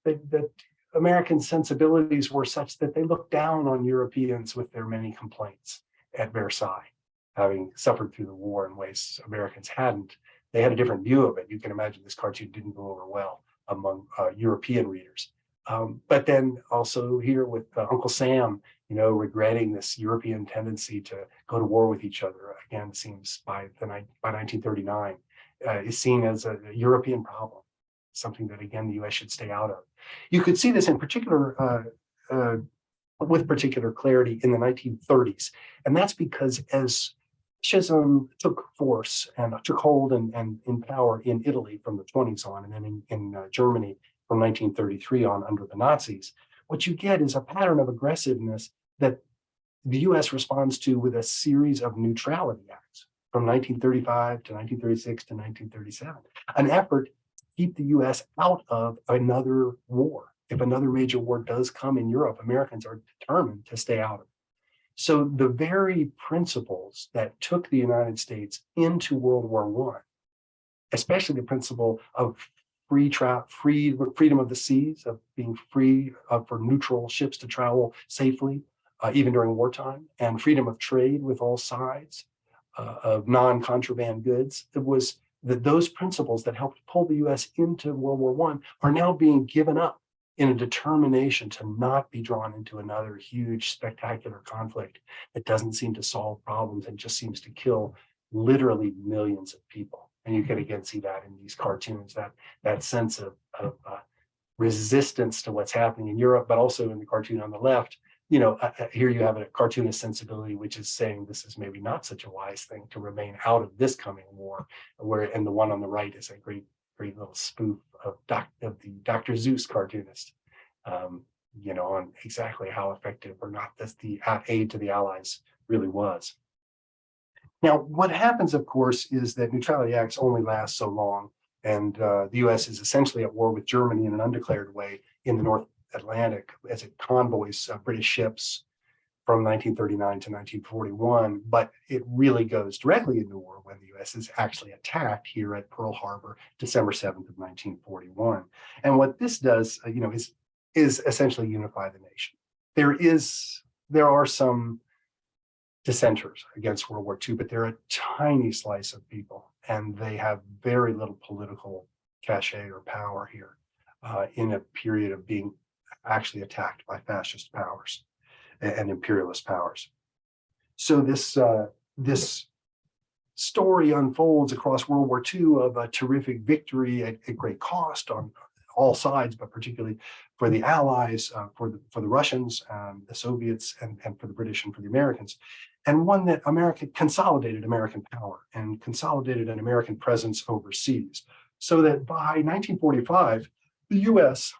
that, that American sensibilities were such that they looked down on Europeans with their many complaints at Versailles, having suffered through the war in ways Americans hadn't. They had a different view of it. You can imagine this cartoon didn't go over well among uh, European readers. Um, but then also here with uh, Uncle Sam, you know, regretting this European tendency to go to war with each other, again, seems by the by 1939, uh, is seen as a, a, European problem, something that, again, the US should stay out of. You could see this in particular uh, uh with particular clarity in the 1930s. And that's because as fascism took force and took hold and, and in power in Italy from the 20s on, and then in, in uh, Germany from 1933 on under the Nazis, what you get is a pattern of aggressiveness that the US responds to with a series of neutrality acts from 1935 to 1936 to 1937, an effort keep the US out of another war. If another major war does come in Europe, Americans are determined to stay out of it. So the very principles that took the United States into World War One, especially the principle of free tra free freedom of the seas, of being free uh, for neutral ships to travel safely, uh, even during wartime, and freedom of trade with all sides uh, of non-contraband goods. It was that those principles that helped pull the U.S. into World War One are now being given up in a determination to not be drawn into another huge spectacular conflict that doesn't seem to solve problems and just seems to kill literally millions of people. And you can again see that in these cartoons, that that sense of, of uh, resistance to what's happening in Europe, but also in the cartoon on the left, you know, here you have a cartoonist sensibility, which is saying this is maybe not such a wise thing to remain out of this coming war, where and the one on the right is a great, great little spoof of, doc, of the Dr. Seuss cartoonist, um, you know, on exactly how effective or not this the aid to the Allies really was. Now, what happens, of course, is that neutrality acts only last so long, and uh, the U.S. is essentially at war with Germany in an undeclared way in the North Atlantic as it convoys uh, British ships from 1939 to 1941, but it really goes directly into war when the U.S. is actually attacked here at Pearl Harbor, December 7th of 1941. And what this does, uh, you know, is is essentially unify the nation. There is there are some dissenters against World War II, but they're a tiny slice of people, and they have very little political cachet or power here uh, in a period of being actually attacked by fascist powers and imperialist powers. So this uh, this story unfolds across World War II of a terrific victory at, at great cost on all sides, but particularly for the Allies, uh, for the for the Russians, um, the Soviets, and, and for the British and for the Americans, and one that America consolidated American power and consolidated an American presence overseas, so that by 1945, the U.S.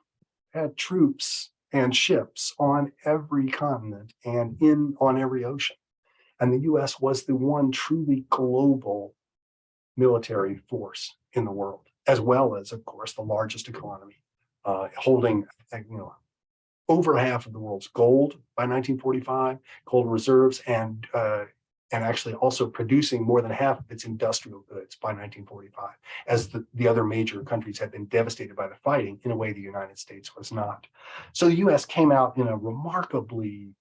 had troops and ships on every continent and in on every ocean. And the US was the one truly global military force in the world, as well as, of course, the largest economy, uh, holding you know, over half of the world's gold by 1945, gold reserves, and uh, and actually also producing more than half of its industrial goods by 1945, as the, the other major countries had been devastated by the fighting in a way the United States was not. So the US came out in a remarkably,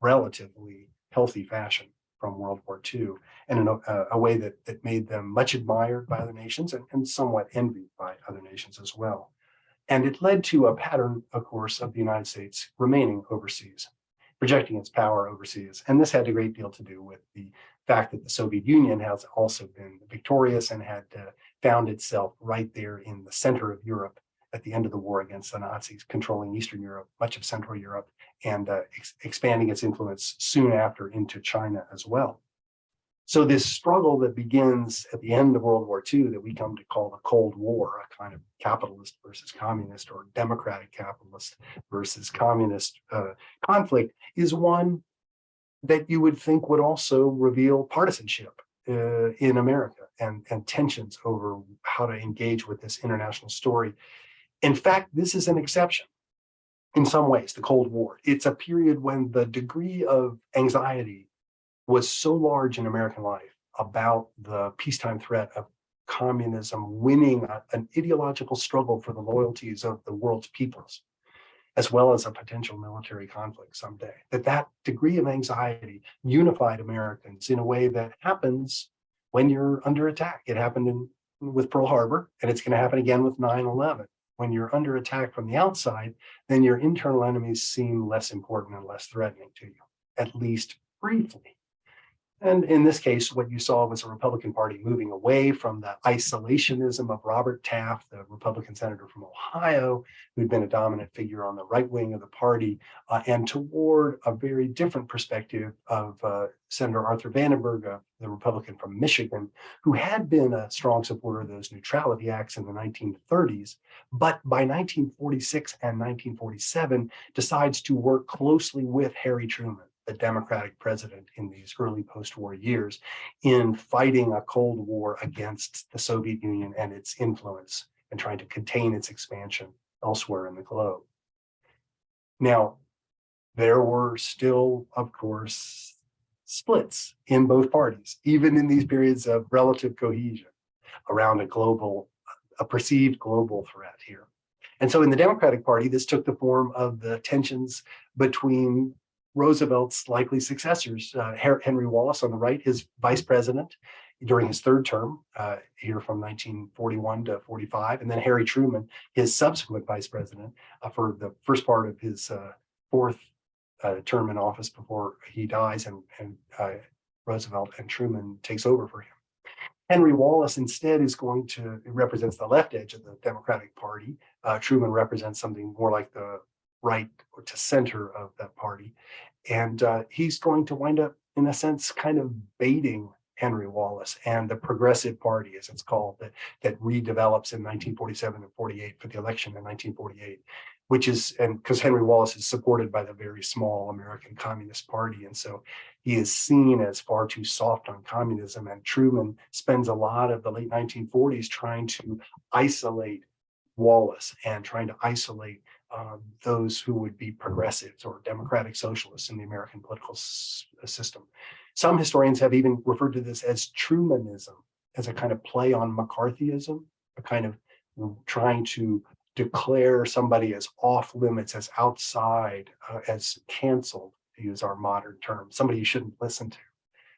relatively healthy fashion from World War II and in a, a way that, that made them much admired by other nations and, and somewhat envied by other nations as well. And it led to a pattern, of course, of the United States remaining overseas projecting its power overseas. And this had a great deal to do with the fact that the Soviet Union has also been victorious and had uh, found itself right there in the center of Europe at the end of the war against the Nazis, controlling Eastern Europe, much of Central Europe, and uh, ex expanding its influence soon after into China as well. So this struggle that begins at the end of World War II that we come to call the Cold War, a kind of capitalist versus communist or democratic capitalist versus communist uh, conflict is one that you would think would also reveal partisanship uh, in America and, and tensions over how to engage with this international story. In fact, this is an exception in some ways, the Cold War. It's a period when the degree of anxiety was so large in American life about the peacetime threat of communism winning a, an ideological struggle for the loyalties of the world's peoples, as well as a potential military conflict someday, that that degree of anxiety unified Americans in a way that happens when you're under attack. It happened in, with Pearl Harbor, and it's going to happen again with 9-11. When you're under attack from the outside, then your internal enemies seem less important and less threatening to you, at least briefly. And in this case, what you saw was a Republican Party moving away from the isolationism of Robert Taft, the Republican senator from Ohio, who'd been a dominant figure on the right wing of the party, uh, and toward a very different perspective of uh, Senator Arthur Vandenberg, uh, the Republican from Michigan, who had been a strong supporter of those neutrality acts in the 1930s, but by 1946 and 1947 decides to work closely with Harry Truman the Democratic president in these early post-war years in fighting a Cold War against the Soviet Union and its influence and trying to contain its expansion elsewhere in the globe. Now, there were still, of course, splits in both parties, even in these periods of relative cohesion around a global, a perceived global threat here. And so in the Democratic Party, this took the form of the tensions between Roosevelt's likely successors, uh, Henry Wallace on the right, his vice president during his third term uh, here from 1941 to 45, and then Harry Truman, his subsequent vice president uh, for the first part of his uh, fourth uh, term in office before he dies and, and uh, Roosevelt and Truman takes over for him. Henry Wallace instead is going to represents the left edge of the Democratic Party. Truman represents something more like the right or to center of that party. And uh, he's going to wind up, in a sense, kind of baiting Henry Wallace and the Progressive Party, as it's called, that, that redevelops in 1947 and 48 for the election in 1948, which is, and because Henry Wallace is supported by the very small American Communist Party. And so he is seen as far too soft on communism. And Truman spends a lot of the late 1940s trying to isolate Wallace and trying to isolate um, those who would be progressives or democratic socialists in the American political uh, system. Some historians have even referred to this as Trumanism, as a kind of play on McCarthyism, a kind of trying to declare somebody as off limits, as outside, uh, as canceled, to use our modern term, somebody you shouldn't listen to.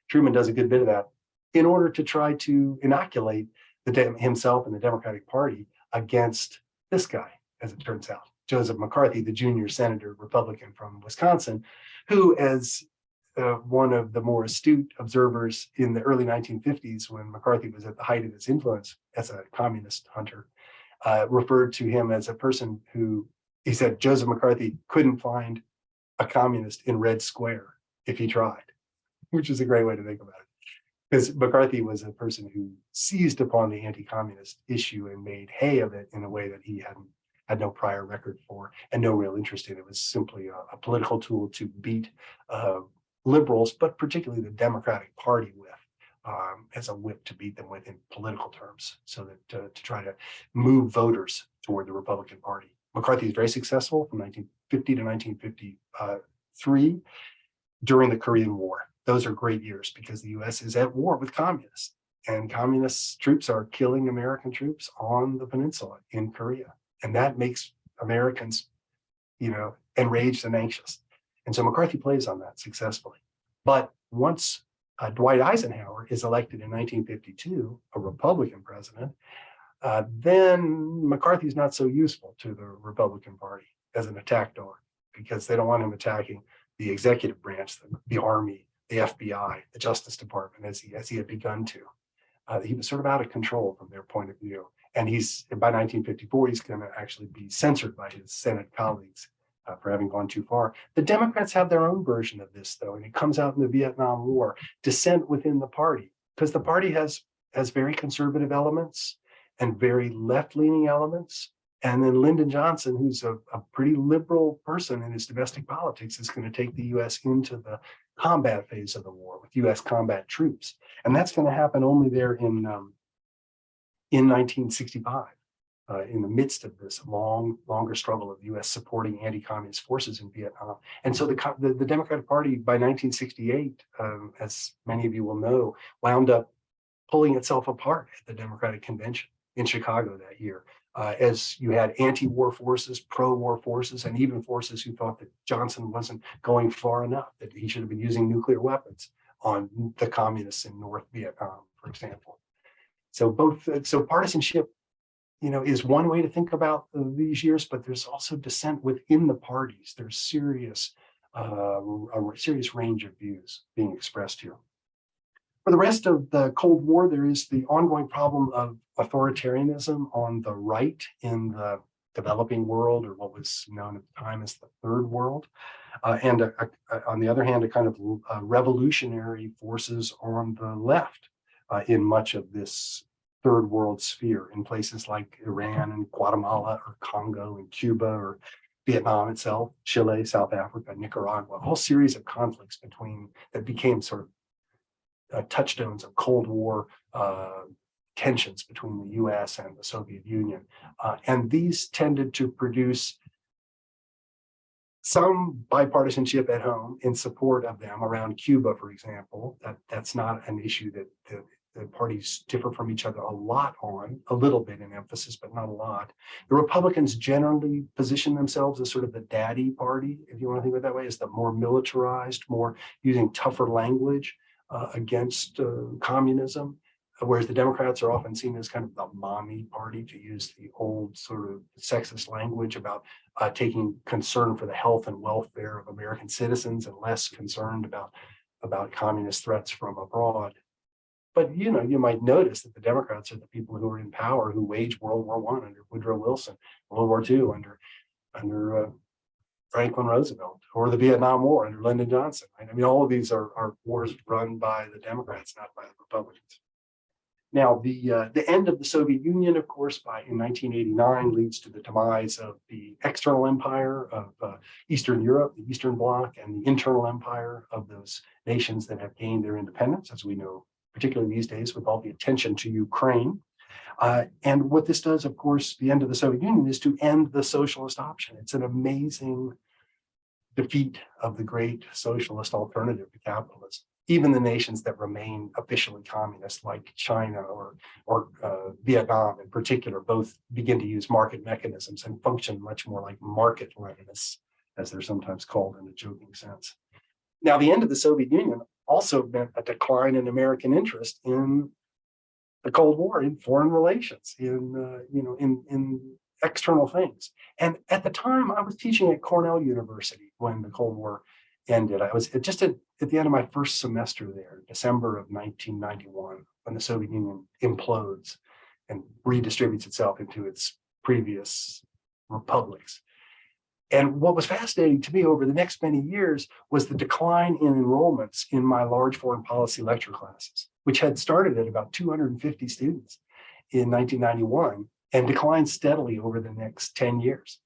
Truman does a good bit of that in order to try to inoculate the, himself and the Democratic Party against this guy, as it turns out. Joseph McCarthy, the junior senator Republican from Wisconsin, who as uh, one of the more astute observers in the early 1950s when McCarthy was at the height of his influence as a communist hunter, uh, referred to him as a person who, he said, Joseph McCarthy couldn't find a communist in Red Square if he tried, which is a great way to think about it. Because McCarthy was a person who seized upon the anti-communist issue and made hay of it in a way that he hadn't had no prior record for and no real interest in. It was simply a, a political tool to beat uh, liberals, but particularly the Democratic Party with um, as a whip to beat them with in political terms so that uh, to try to move voters toward the Republican Party. McCarthy is very successful from 1950 to 1953 during the Korean War. Those are great years because the US is at war with communists and communist troops are killing American troops on the peninsula in Korea. And that makes Americans, you know, enraged and anxious. And so McCarthy plays on that successfully. But once uh, Dwight Eisenhower is elected in 1952, a Republican president, uh, then McCarthy's not so useful to the Republican Party as an attack dog because they don't want him attacking the executive branch, the, the Army, the FBI, the Justice Department, as he, as he had begun to. Uh, he was sort of out of control from their point of view. And he's by 1954, he's going to actually be censored by his Senate colleagues uh, for having gone too far. The Democrats have their own version of this, though, and it comes out in the Vietnam War, dissent within the party, because the party has has very conservative elements and very left-leaning elements. And then Lyndon Johnson, who's a, a pretty liberal person in his domestic politics, is going to take the U.S. into the combat phase of the war with U.S. combat troops. And that's going to happen only there in um, in 1965, uh, in the midst of this long, longer struggle of U.S. supporting anti-communist forces in Vietnam. And so the, the, the Democratic Party by 1968, um, as many of you will know, wound up pulling itself apart at the Democratic Convention in Chicago that year. Uh, as you had anti-war forces, pro-war forces, and even forces who thought that Johnson wasn't going far enough, that he should have been using nuclear weapons on the communists in North Vietnam, for example. So both, uh, so partisanship, you know, is one way to think about these years, but there's also dissent within the parties. There's serious, uh, a serious range of views being expressed here. For the rest of the Cold War, there is the ongoing problem of authoritarianism on the right in the developing world or what was known at the time as the third world. Uh, and uh, uh, on the other hand, a kind of uh, revolutionary forces on the left uh, in much of this third world sphere in places like Iran and Guatemala or Congo and Cuba or Vietnam itself, Chile, South Africa, Nicaragua, a whole series of conflicts between that became sort of uh, touchstones of Cold War uh, tensions between the US and the Soviet Union. Uh, and these tended to produce some bipartisanship at home in support of them around Cuba, for example. That, that's not an issue that the, the parties differ from each other a lot on, a little bit in emphasis, but not a lot. The Republicans generally position themselves as sort of the daddy party, if you want to think of it that way, as the more militarized, more using tougher language uh, against uh, communism, whereas the Democrats are often seen as kind of the mommy party, to use the old sort of sexist language about uh, taking concern for the health and welfare of American citizens and less concerned about, about communist threats from abroad. But you know, you might notice that the Democrats are the people who are in power who waged World War One under Woodrow Wilson, World War II under under uh, Franklin Roosevelt, or the Vietnam War under Lyndon Johnson. Right? I mean, all of these are, are wars run by the Democrats, not by the Republicans. Now, the uh, the end of the Soviet Union, of course, by in 1989 leads to the demise of the external empire of uh, Eastern Europe, the Eastern Bloc, and the internal empire of those nations that have gained their independence, as we know particularly these days with all the attention to Ukraine. Uh, and what this does, of course, the end of the Soviet Union is to end the socialist option. It's an amazing defeat of the great socialist alternative to capitalism. Even the nations that remain officially communist, like China or, or uh, Vietnam in particular, both begin to use market mechanisms and function much more like market Leninists, as they're sometimes called in a joking sense. Now, the end of the Soviet Union also meant a decline in American interest in the Cold War, in foreign relations, in uh, you know, in in external things. And at the time, I was teaching at Cornell University when the Cold War ended. I was just at, at the end of my first semester there, December of 1991, when the Soviet Union implodes and redistributes itself into its previous republics. And what was fascinating to me over the next many years was the decline in enrollments in my large foreign policy lecture classes, which had started at about 250 students in 1991 and declined steadily over the next 10 years.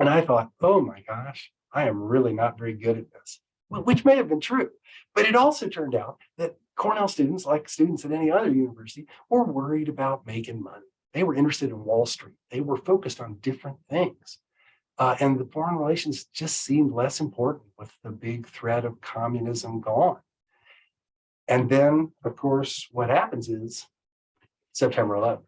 And I thought, oh my gosh, I am really not very good at this, which may have been true. But it also turned out that Cornell students, like students at any other university, were worried about making money. They were interested in Wall Street. They were focused on different things. Uh, and the foreign relations just seemed less important with the big threat of communism gone. And then, of course, what happens is September 11th.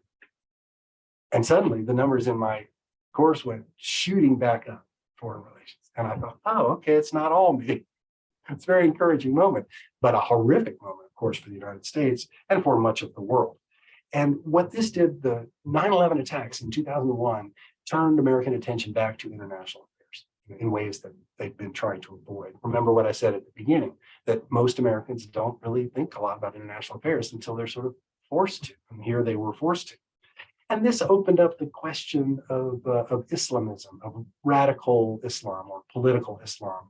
And suddenly the numbers in my course went shooting back up, foreign relations. And I thought, oh, okay, it's not all me. It's a very encouraging moment, but a horrific moment, of course, for the United States and for much of the world. And what this did, the 9-11 attacks in 2001 turned American attention back to international affairs in ways that they've been trying to avoid. Remember what I said at the beginning, that most Americans don't really think a lot about international affairs until they're sort of forced to, and here they were forced to. And this opened up the question of, uh, of Islamism, of radical Islam or political Islam.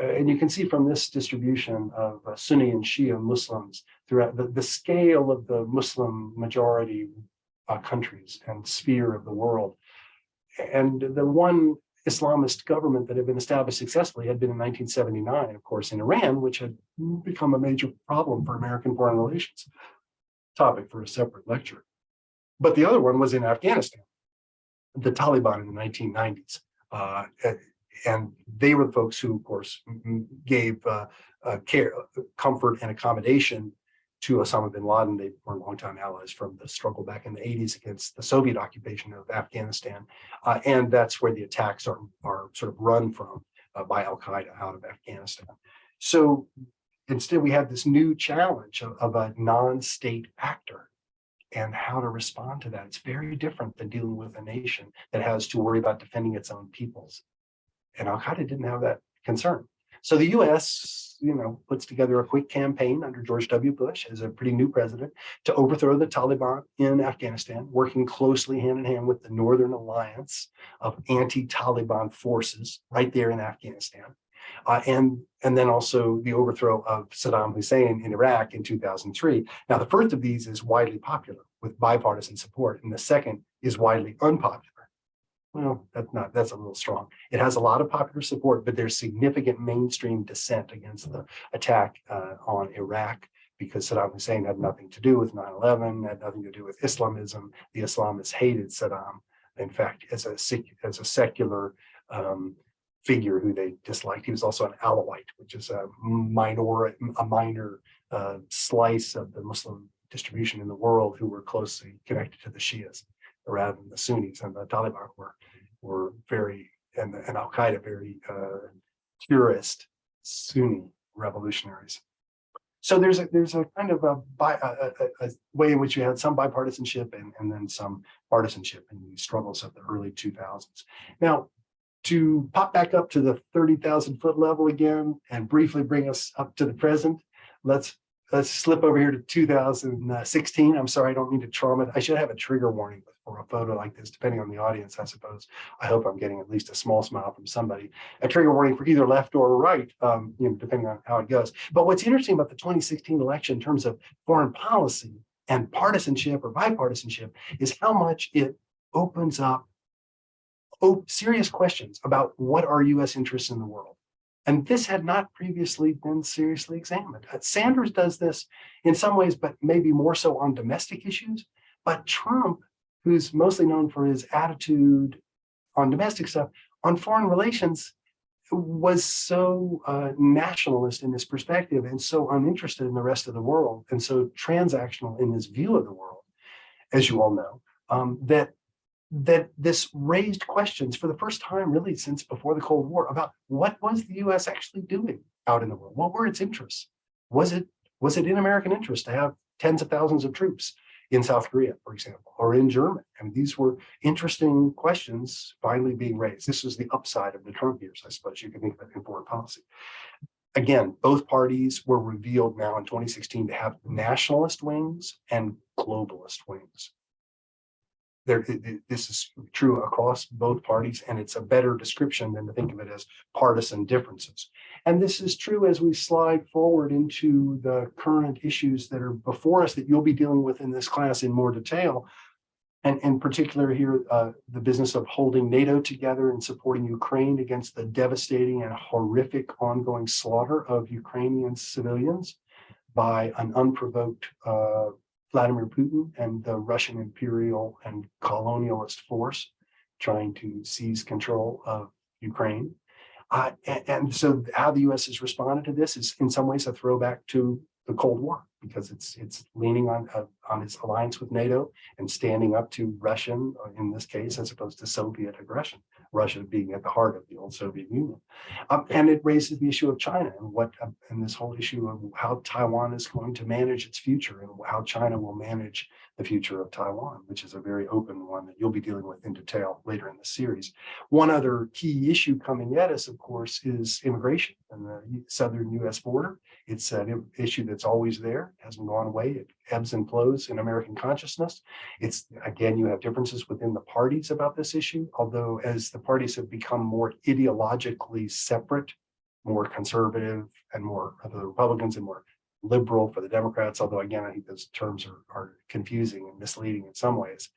Uh, and you can see from this distribution of uh, Sunni and Shia Muslims throughout the, the scale of the Muslim majority uh, countries and sphere of the world and the one Islamist government that had been established successfully had been in 1979, of course, in Iran, which had become a major problem for American foreign relations. Topic for a separate lecture. But the other one was in Afghanistan, the Taliban in the 1990s. Uh, and they were the folks who, of course, gave uh, uh, care, comfort, and accommodation to Osama bin Laden. They were longtime allies from the struggle back in the 80s against the Soviet occupation of Afghanistan. Uh, and that's where the attacks are, are sort of run from uh, by Al-Qaeda out of Afghanistan. So instead, we have this new challenge of, of a non-state actor and how to respond to that. It's very different than dealing with a nation that has to worry about defending its own peoples. And Al-Qaeda didn't have that concern. So the US, you know, puts together a quick campaign under George W. Bush as a pretty new president to overthrow the Taliban in Afghanistan, working closely hand in hand with the Northern Alliance of anti-Taliban forces right there in Afghanistan. Uh, and, and then also the overthrow of Saddam Hussein in Iraq in 2003. Now, the first of these is widely popular with bipartisan support, and the second is widely unpopular. Well, that's not, that's a little strong. It has a lot of popular support, but there's significant mainstream dissent against the attack uh, on Iraq because Saddam Hussein had nothing to do with 9-11, had nothing to do with Islamism. The Islamists hated Saddam, in fact, as a, as a secular um, figure who they disliked. He was also an Alawite, which is a minor, a minor uh, slice of the Muslim distribution in the world who were closely connected to the Shias rather than the Sunnis and the Taliban were, were very, and, and Al-Qaeda very uh, purist Sunni revolutionaries. So there's a, there's a kind of a, bi, a, a, a way in which you had some bipartisanship and, and then some partisanship in the struggles of the early 2000s. Now, to pop back up to the 30,000 foot level again and briefly bring us up to the present, let's let's slip over here to 2016. I'm sorry, I don't mean to trauma. I should have a trigger warning for a photo like this, depending on the audience, I suppose. I hope I'm getting at least a small smile from somebody. A trigger warning for either left or right, um, you know, depending on how it goes. But what's interesting about the 2016 election in terms of foreign policy and partisanship or bipartisanship is how much it opens up oh, serious questions about what are US interests in the world. And this had not previously been seriously examined. Uh, Sanders does this in some ways, but maybe more so on domestic issues. But Trump, who's mostly known for his attitude on domestic stuff, on foreign relations, was so uh, nationalist in his perspective and so uninterested in the rest of the world and so transactional in his view of the world, as you all know, um, that that this raised questions for the first time really since before the Cold War about what was the US actually doing out in the world? What were its interests? Was it was it in American interest to have tens of thousands of troops in South Korea, for example, or in Germany? I mean, these were interesting questions finally being raised. This was the upside of the Trump years, I suppose you can think of it in foreign policy. Again, both parties were revealed now in 2016 to have nationalist wings and globalist wings there, this is true across both parties, and it's a better description than to think of it as partisan differences. And this is true as we slide forward into the current issues that are before us that you'll be dealing with in this class in more detail. And in particular here, uh, the business of holding NATO together and supporting Ukraine against the devastating and horrific ongoing slaughter of Ukrainian civilians by an unprovoked uh, Vladimir Putin and the Russian imperial and colonialist force trying to seize control of Ukraine. Uh, and, and, so how the US has responded to this is in some ways a throwback to the Cold War because it's it's leaning on uh, on its alliance with NATO and standing up to Russian, in this case, as opposed to Soviet aggression. Russia being at the heart of the old Soviet Union. Um, and it raises the issue of China and what um, and this whole issue of how Taiwan is going to manage its future and how China will manage the future of Taiwan, which is a very open one that you'll be dealing with in detail later in the series. One other key issue coming at us, of course, is immigration and the southern US border. It's an issue that's always there, hasn't gone away. It ebbs and flows in American consciousness. It's again, you have differences within the parties about this issue, although as the parties have become more ideologically separate, more conservative and more the Republicans and more liberal for the Democrats, although again, I think those terms are, are confusing and misleading in some ways.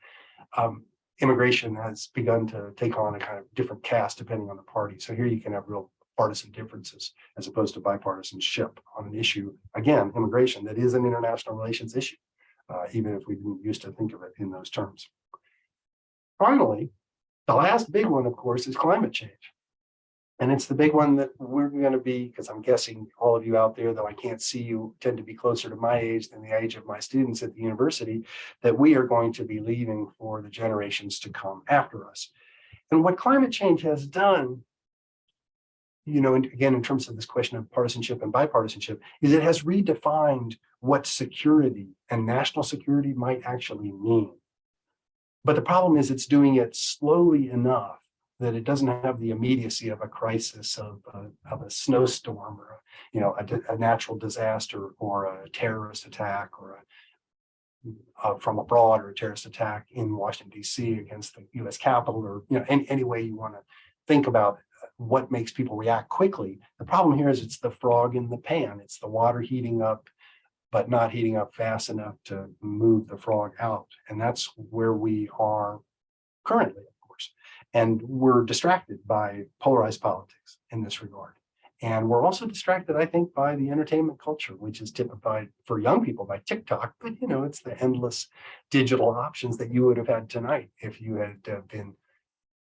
Um, immigration has begun to take on a kind of different cast depending on the party. So here you can have real partisan differences as opposed to bipartisanship on an issue, again, immigration, that is an international relations issue, uh, even if we didn't used to think of it in those terms. Finally, the last big one, of course, is climate change. And it's the big one that we're going to be, because I'm guessing all of you out there, though I can't see you, tend to be closer to my age than the age of my students at the university, that we are going to be leaving for the generations to come after us. And what climate change has done you know, again, in terms of this question of partisanship and bipartisanship, is it has redefined what security and national security might actually mean. But the problem is it's doing it slowly enough that it doesn't have the immediacy of a crisis of, a- of a snowstorm or, a, you know, a, a natural disaster or a terrorist attack or a uh, from abroad or a terrorist attack in Washington DC against the US Capitol or, you know, any, any way you want to think about what makes people react quickly. The problem here is it's the frog in the pan. It's the water heating up, but not heating up fast enough to move the frog out. And that's where we are currently. And we're distracted by polarized politics in this regard. And we're also distracted, I think, by the entertainment culture, which is typified for young people by TikTok. But, you know, it's the endless digital options that you would have had tonight if you had uh, been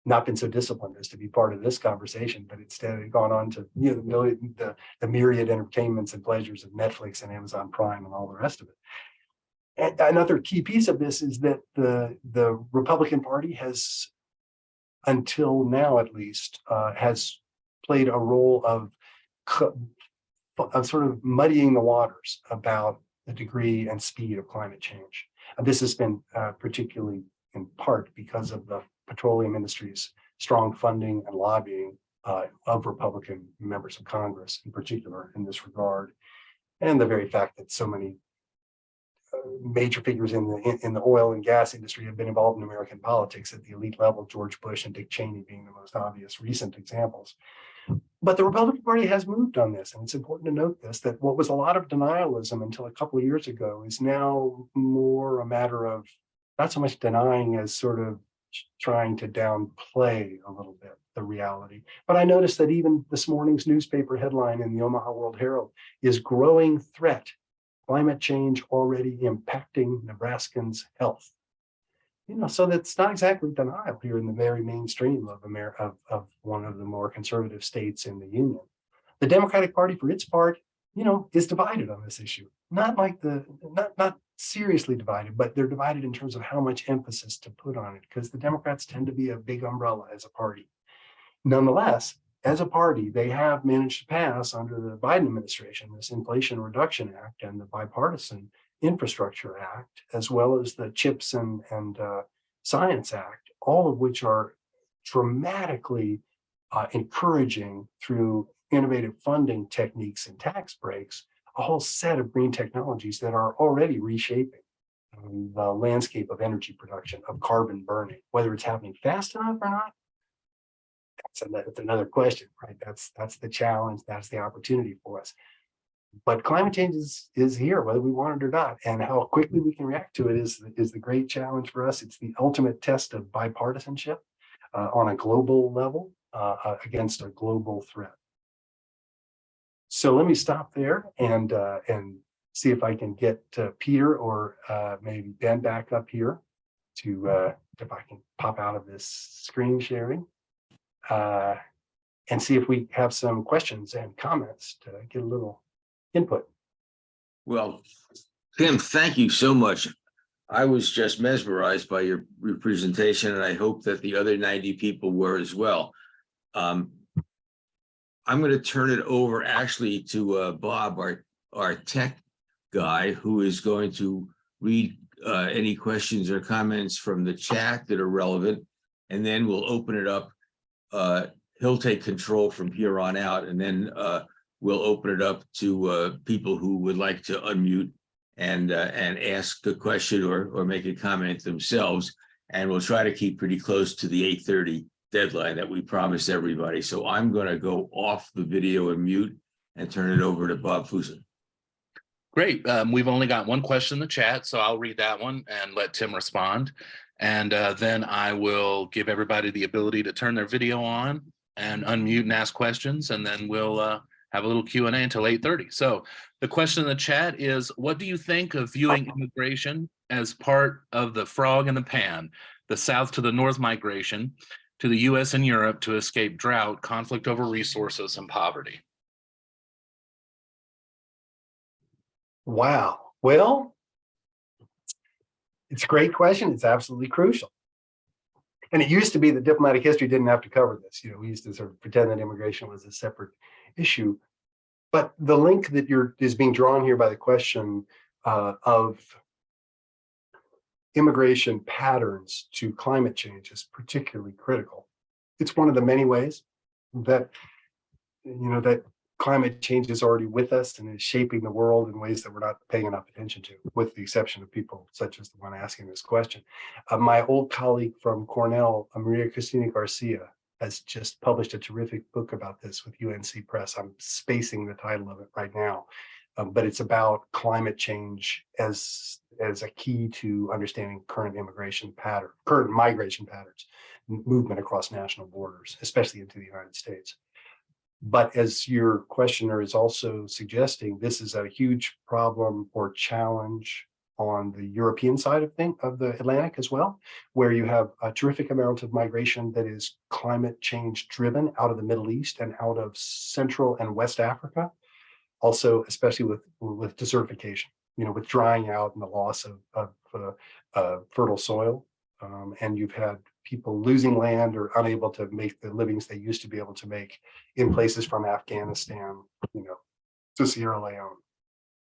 not been so disciplined as to be part of this conversation, but instead had gone on to, you know, the, the myriad entertainments and pleasures of Netflix and Amazon Prime and all the rest of it. And another key piece of this is that the, the Republican Party has, until now at least, uh, has played a role of, of sort of muddying the waters about the degree and speed of climate change. And this has been uh, particularly in part because of the petroleum industry's strong funding and lobbying uh, of Republican members of Congress in particular in this regard. And the very fact that so many major figures in the in, the oil and gas industry have been involved in American politics at the elite level, George Bush and Dick Cheney being the most obvious recent examples. But the Republican Party has moved on this, and it's important to note this, that what was a lot of denialism until a couple of years ago is now more a matter of not so much denying as sort of trying to downplay a little bit the reality. But I noticed that even this morning's newspaper headline in the Omaha World Herald is growing threat, climate change already impacting Nebraskans' health. You know, so that's not exactly denial here in the very mainstream of America, of, of one of the more conservative states in the union. The Democratic Party, for its part, you know, is divided on this issue. Not like the, not, not seriously divided, but they're divided in terms of how much emphasis to put on it, because the Democrats tend to be a big umbrella as a party. Nonetheless, as a party, they have managed to pass under the Biden administration, this Inflation Reduction Act and the Bipartisan Infrastructure Act, as well as the CHIPS and, and uh, Science Act, all of which are dramatically uh, encouraging through innovative funding techniques and tax breaks, a whole set of green technologies that are already reshaping the landscape of energy production, of carbon burning, whether it's happening fast enough or not. That's another, that's another question, right? That's that's the challenge. That's the opportunity for us. But climate change is, is here, whether we want it or not, and how quickly we can react to it is, is the great challenge for us. It's the ultimate test of bipartisanship uh, on a global level uh, uh, against a global threat. So let me stop there and uh, and see if I can get uh, Peter or uh, maybe Ben back up here to if I can pop out of this screen sharing uh, and see if we have some questions and comments to get a little input. Well, Tim, thank you so much. I was just mesmerized by your, your presentation and I hope that the other 90 people were as well. Um, I'm going to turn it over actually to uh, Bob, our, our tech guy, who is going to read uh, any questions or comments from the chat that are relevant. And then we'll open it up. Uh, he'll take control from here on out and then uh, we'll open it up to uh, people who would like to unmute and uh, and ask a question or or make a comment themselves. And we'll try to keep pretty close to the 8:30 deadline that we promised everybody. So I'm going to go off the video and mute and turn it over to Bob Fusen. Great. Um, we've only got one question in the chat, so I'll read that one and let Tim respond. And uh, then I will give everybody the ability to turn their video on and unmute and ask questions, and then we'll uh, have a little Q&A until 8.30. So the question in the chat is, what do you think of viewing immigration as part of the frog in the pan, the south to the north migration to the US and Europe to escape drought, conflict over resources, and poverty? Wow. Well, it's a great question. It's absolutely crucial. And it used to be that diplomatic history didn't have to cover this. You know, we used to sort of pretend that immigration was a separate issue. But the link that you're is being drawn here by the question uh, of immigration patterns to climate change is particularly critical. it's one of the many ways that, you know, that climate change is already with us and is shaping the world in ways that we're not paying enough attention to, with the exception of people such as the one asking this question. Uh, my old colleague from Cornell, uh, Maria Cristina Garcia, has just published a terrific book about this with UNC Press. I'm spacing the title of it right now. Um, but it's about climate change as, as a key to understanding current immigration pattern, current migration patterns, movement across national borders, especially into the United States. But as your questioner is also suggesting, this is a huge problem or challenge on the European side of thing of the Atlantic as well, where you have a terrific amount of migration that is climate change driven out of the Middle East and out of Central and West Africa. Also, especially with with desertification, you know, with drying out and the loss of, of uh, uh, fertile soil. Um, and you've had people losing land or unable to make the livings they used to be able to make in places from Afghanistan, you know, to Sierra Leone.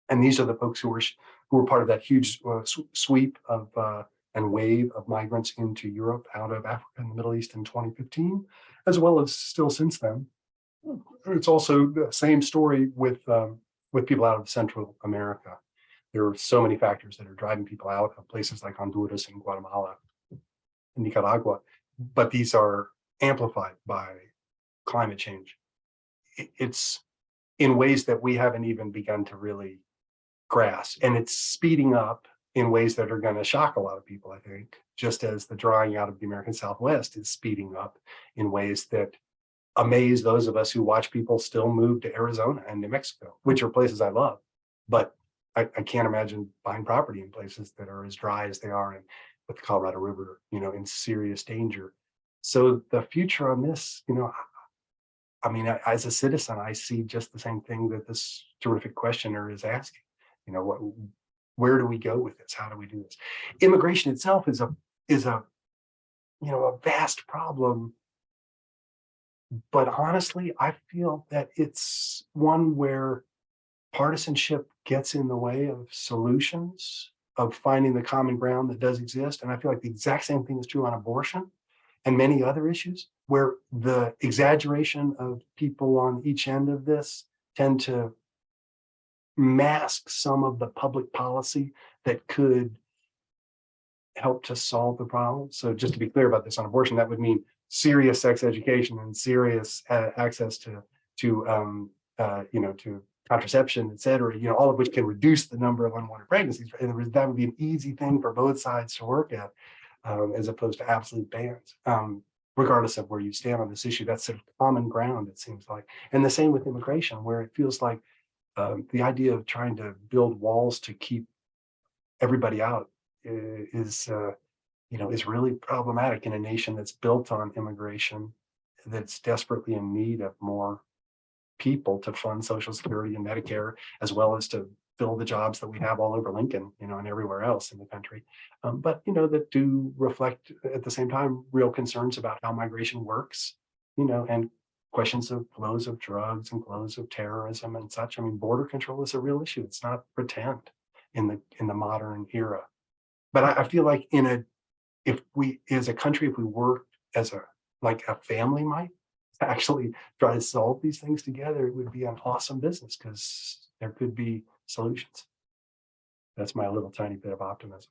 And these are the folks who were who were part of that huge uh, sweep of uh, and wave of migrants into Europe out of Africa and the Middle East in 2015, as well as still since then. It's also the same story with um, with people out of Central America. There are so many factors that are driving people out of places like Honduras and Guatemala Nicaragua, but these are amplified by climate change. It's in ways that we haven't even begun to really grasp, and it's speeding up in ways that are going to shock a lot of people, I think, just as the drying out of the American Southwest is speeding up in ways that amaze those of us who watch people still move to Arizona and New Mexico, which are places I love. But I, I can't imagine buying property in places that are as dry as they are and with the Colorado River, you know, in serious danger. So the future on this, you know, I mean, as a citizen, I see just the same thing that this terrific questioner is asking. You know, what, where do we go with this? How do we do this? Immigration itself is a, is a, you know, a vast problem but honestly, I feel that it's one where partisanship gets in the way of solutions, of finding the common ground that does exist. And I feel like the exact same thing is true on abortion and many other issues, where the exaggeration of people on each end of this tend to mask some of the public policy that could help to solve the problem. So just to be clear about this on abortion, that would mean serious sex education and serious uh, access to to um, uh, you know to contraception, et cetera. You know, all of which can reduce the number of unwanted pregnancies. And that would be an easy thing for both sides to work at, um, as opposed to absolute bans. Um, regardless of where you stand on this issue, that's sort of common ground. It seems like, and the same with immigration, where it feels like um, the idea of trying to build walls to keep everybody out is. Uh, you know, is really problematic in a nation that's built on immigration, that's desperately in need of more people to fund Social Security and Medicare, as well as to fill the jobs that we have all over Lincoln, you know, and everywhere else in the country. Um, but, you know, that do reflect at the same time real concerns about how migration works, you know, and questions of flows of drugs and flows of terrorism and such. I mean, border control is a real issue. It's not pretend in the in the modern era. But I, I feel like in a if we, as a country, if we work as a, like a family might, actually try to solve these things together, it would be an awesome business because there could be solutions. That's my little tiny bit of optimism.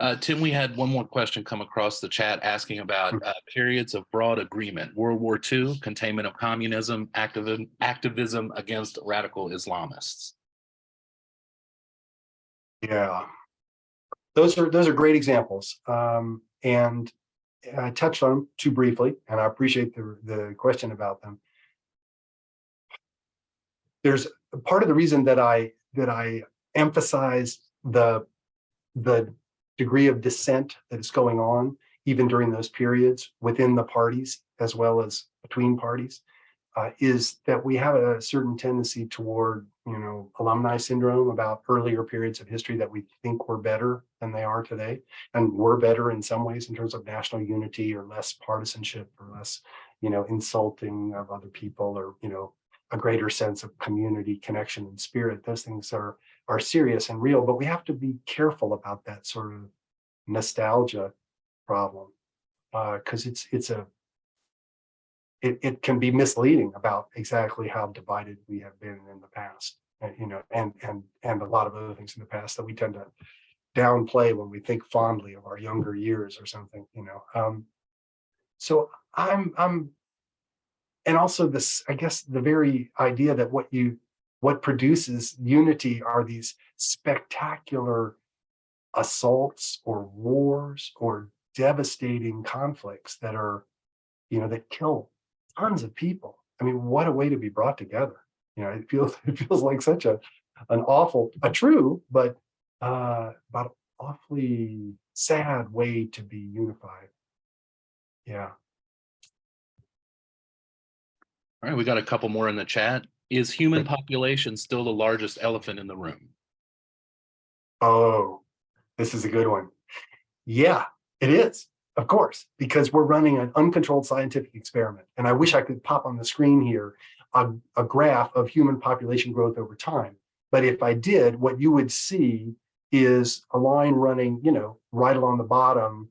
Uh, Tim, we had one more question come across the chat asking about uh, periods of broad agreement, World War II, containment of communism, activism, activism against radical Islamists. Yeah. Those are, those are great examples. Um, and I touched on them too briefly, and I appreciate the, the question about them. There's part of the reason that I, that I emphasize the, the degree of dissent that is going on, even during those periods within the parties, as well as between parties, uh, is that we have a certain tendency toward, you know, alumni syndrome about earlier periods of history that we think were better than they are today, and were better in some ways in terms of national unity or less partisanship or less, you know, insulting of other people or, you know, a greater sense of community connection and spirit. Those things are are serious and real, but we have to be careful about that sort of nostalgia problem. uh, because it's, it's a, it, it can be misleading about exactly how divided we have been in the past, uh, you know, and, and, and a lot of other things in the past that we tend to downplay when we think fondly of our younger years or something, you know. Um, so I'm, I'm, and also this, I guess, the very idea that what you, what produces unity are these spectacular assaults or wars or devastating conflicts that are, you know, that kill tons of people. I mean, what a way to be brought together. You know, it feels, it feels like such a, an awful, a true, but uh, but awfully sad way to be unified. Yeah. All right, we got a couple more in the chat. Is human population still the largest elephant in the room? Oh, this is a good one. Yeah, it is, of course, because we're running an uncontrolled scientific experiment. And I wish I could pop on the screen here a, a graph of human population growth over time. But if I did, what you would see is a line running, you know, right along the bottom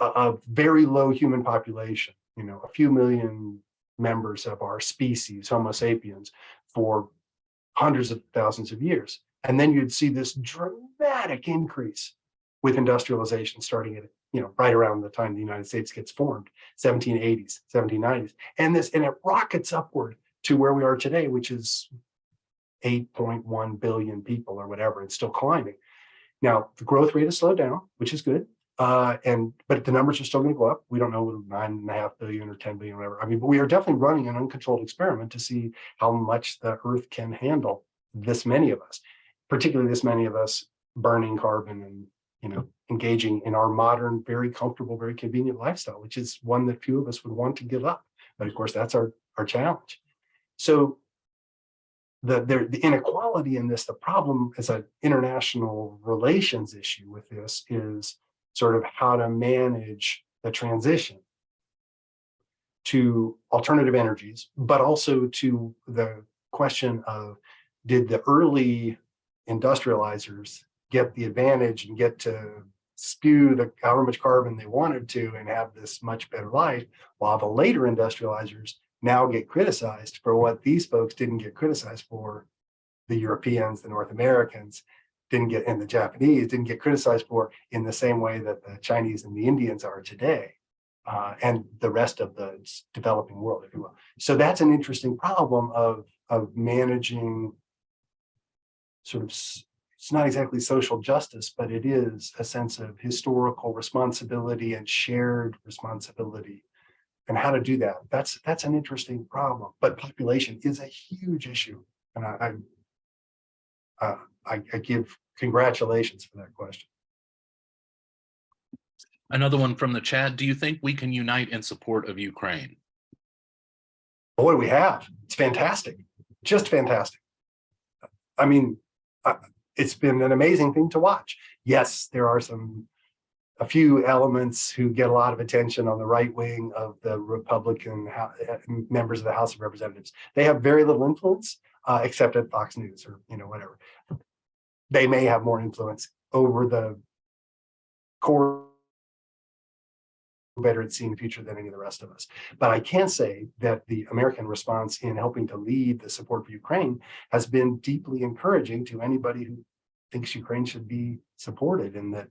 a very low human population, you know, a few million members of our species, Homo sapiens, for hundreds of thousands of years. And then you'd see this dramatic increase with industrialization starting at, you know, right around the time the United States gets formed, 1780s, 1790s. And this, and it rockets upward to where we are today, which is 8.1 billion people or whatever, and still climbing. Now, the growth rate has slowed down, which is good. Uh, and but the numbers are still going to go up. We don't know whether nine and a half billion or 10 billion, whatever. I mean, but we are definitely running an uncontrolled experiment to see how much the Earth can handle this many of us, particularly this many of us burning carbon and you know engaging in our modern, very comfortable, very convenient lifestyle, which is one that few of us would want to give up. But of course, that's our our challenge. So the, the, the inequality in this, the problem as an international relations issue with this is sort of how to manage the transition to alternative energies, but also to the question of did the early industrializers get the advantage and get to spew the however much carbon they wanted to and have this much better life, while the later industrializers now get criticized for what these folks didn't get criticized for. The Europeans, the North Americans didn't get, and the Japanese didn't get criticized for in the same way that the Chinese and the Indians are today. Uh, and the rest of the developing world, if you will. So that's an interesting problem of, of managing sort of, it's not exactly social justice, but it is a sense of historical responsibility and shared responsibility and how to do that. That's that's an interesting problem, but population is a huge issue. And I, I, uh, I, I give congratulations for that question. Another one from the chat. Do you think we can unite in support of Ukraine? Boy, we have. It's fantastic. Just fantastic. I mean, uh, it's been an amazing thing to watch. Yes, there are some a few elements who get a lot of attention on the right wing of the Republican members of the House of Representatives. They have very little influence, uh, except at Fox News or you know whatever. They may have more influence over the core better at seeing the future than any of the rest of us. But I can say that the American response in helping to lead the support for Ukraine has been deeply encouraging to anybody who thinks Ukraine should be supported and that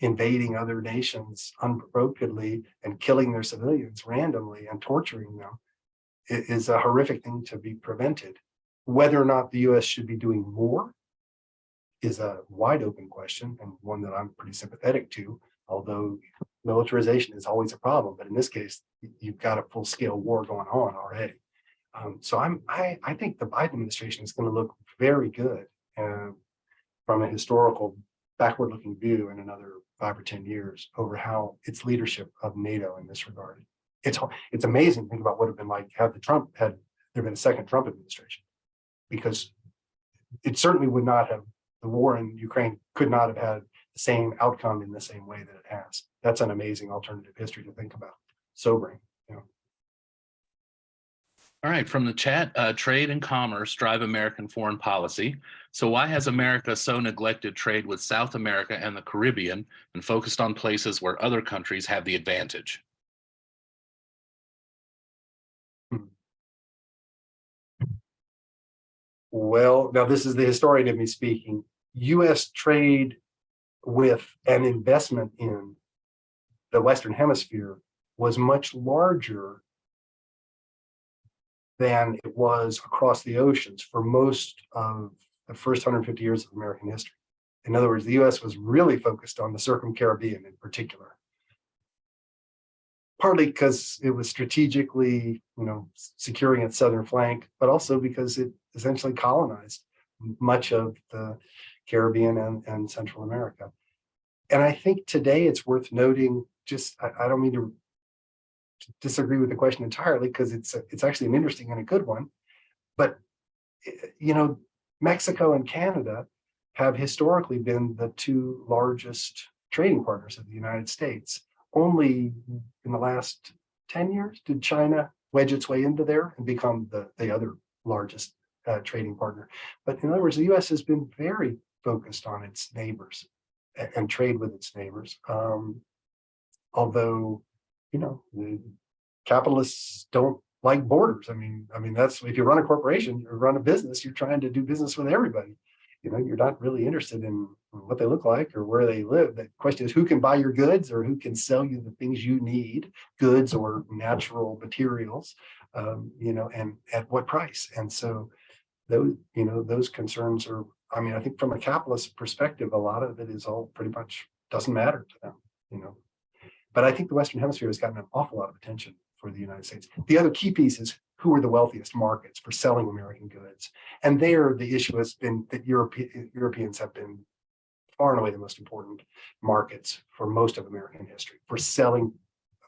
invading other nations unprovokedly and killing their civilians randomly and torturing them is a horrific thing to be prevented. Whether or not the US should be doing more is a wide open question and one that I'm pretty sympathetic to, although militarization is always a problem. But in this case, you've got a full scale war going on already. Um, so I'm, I, I think the Biden administration is going to look very good uh, from a historical backward looking view in another five or 10 years over how its leadership of NATO in this regard. It's, it's amazing to think about what would have been like had the Trump had there been a second Trump administration, because it certainly would not have, the war in Ukraine could not have had the same outcome in the same way that it has. That's an amazing alternative history to think about, sobering. You know. All right, from the chat, uh, trade and commerce drive American foreign policy. So why has America so neglected trade with South America and the Caribbean and focused on places where other countries have the advantage? Well, now this is the historian of me speaking. US trade with an investment in the Western Hemisphere was much larger than it was across the oceans for most of the first 150 years of American history. In other words, the US was really focused on the Circum-Caribbean in particular. Partly because it was strategically, you know, securing its southern flank, but also because it essentially colonized much of the Caribbean and, and Central America. And I think today it's worth noting, just, I, I don't mean to disagree with the question entirely because it's, it's actually an interesting and a good one. But, eh, you know, Mexico and Canada have historically been the two largest trading partners of the United States. Only in the last 10 years did China wedge its way into there and become the, the other largest uh, trading partner. But in other words, the US has been very focused on its neighbors and, trade with its neighbors. Um, although, you know, the capitalists don't like borders. I mean, I mean, that's if you run a corporation or run a business, you're trying to do business with everybody. You know, you're not really interested in what they look like or where they live. The question is who can buy your goods or who can sell you the things you need, goods or natural materials, um, you know, and at what price. And so those, you know, those concerns are, I mean, I think from a capitalist perspective, a lot of it is all pretty much doesn't matter to them, you know. But I think the Western Hemisphere has gotten an awful lot of attention for the United States. The other key piece is who are the wealthiest markets for selling American goods. And there, the issue has been that Europe, Europeans have been far and away the most important markets for most of American history for selling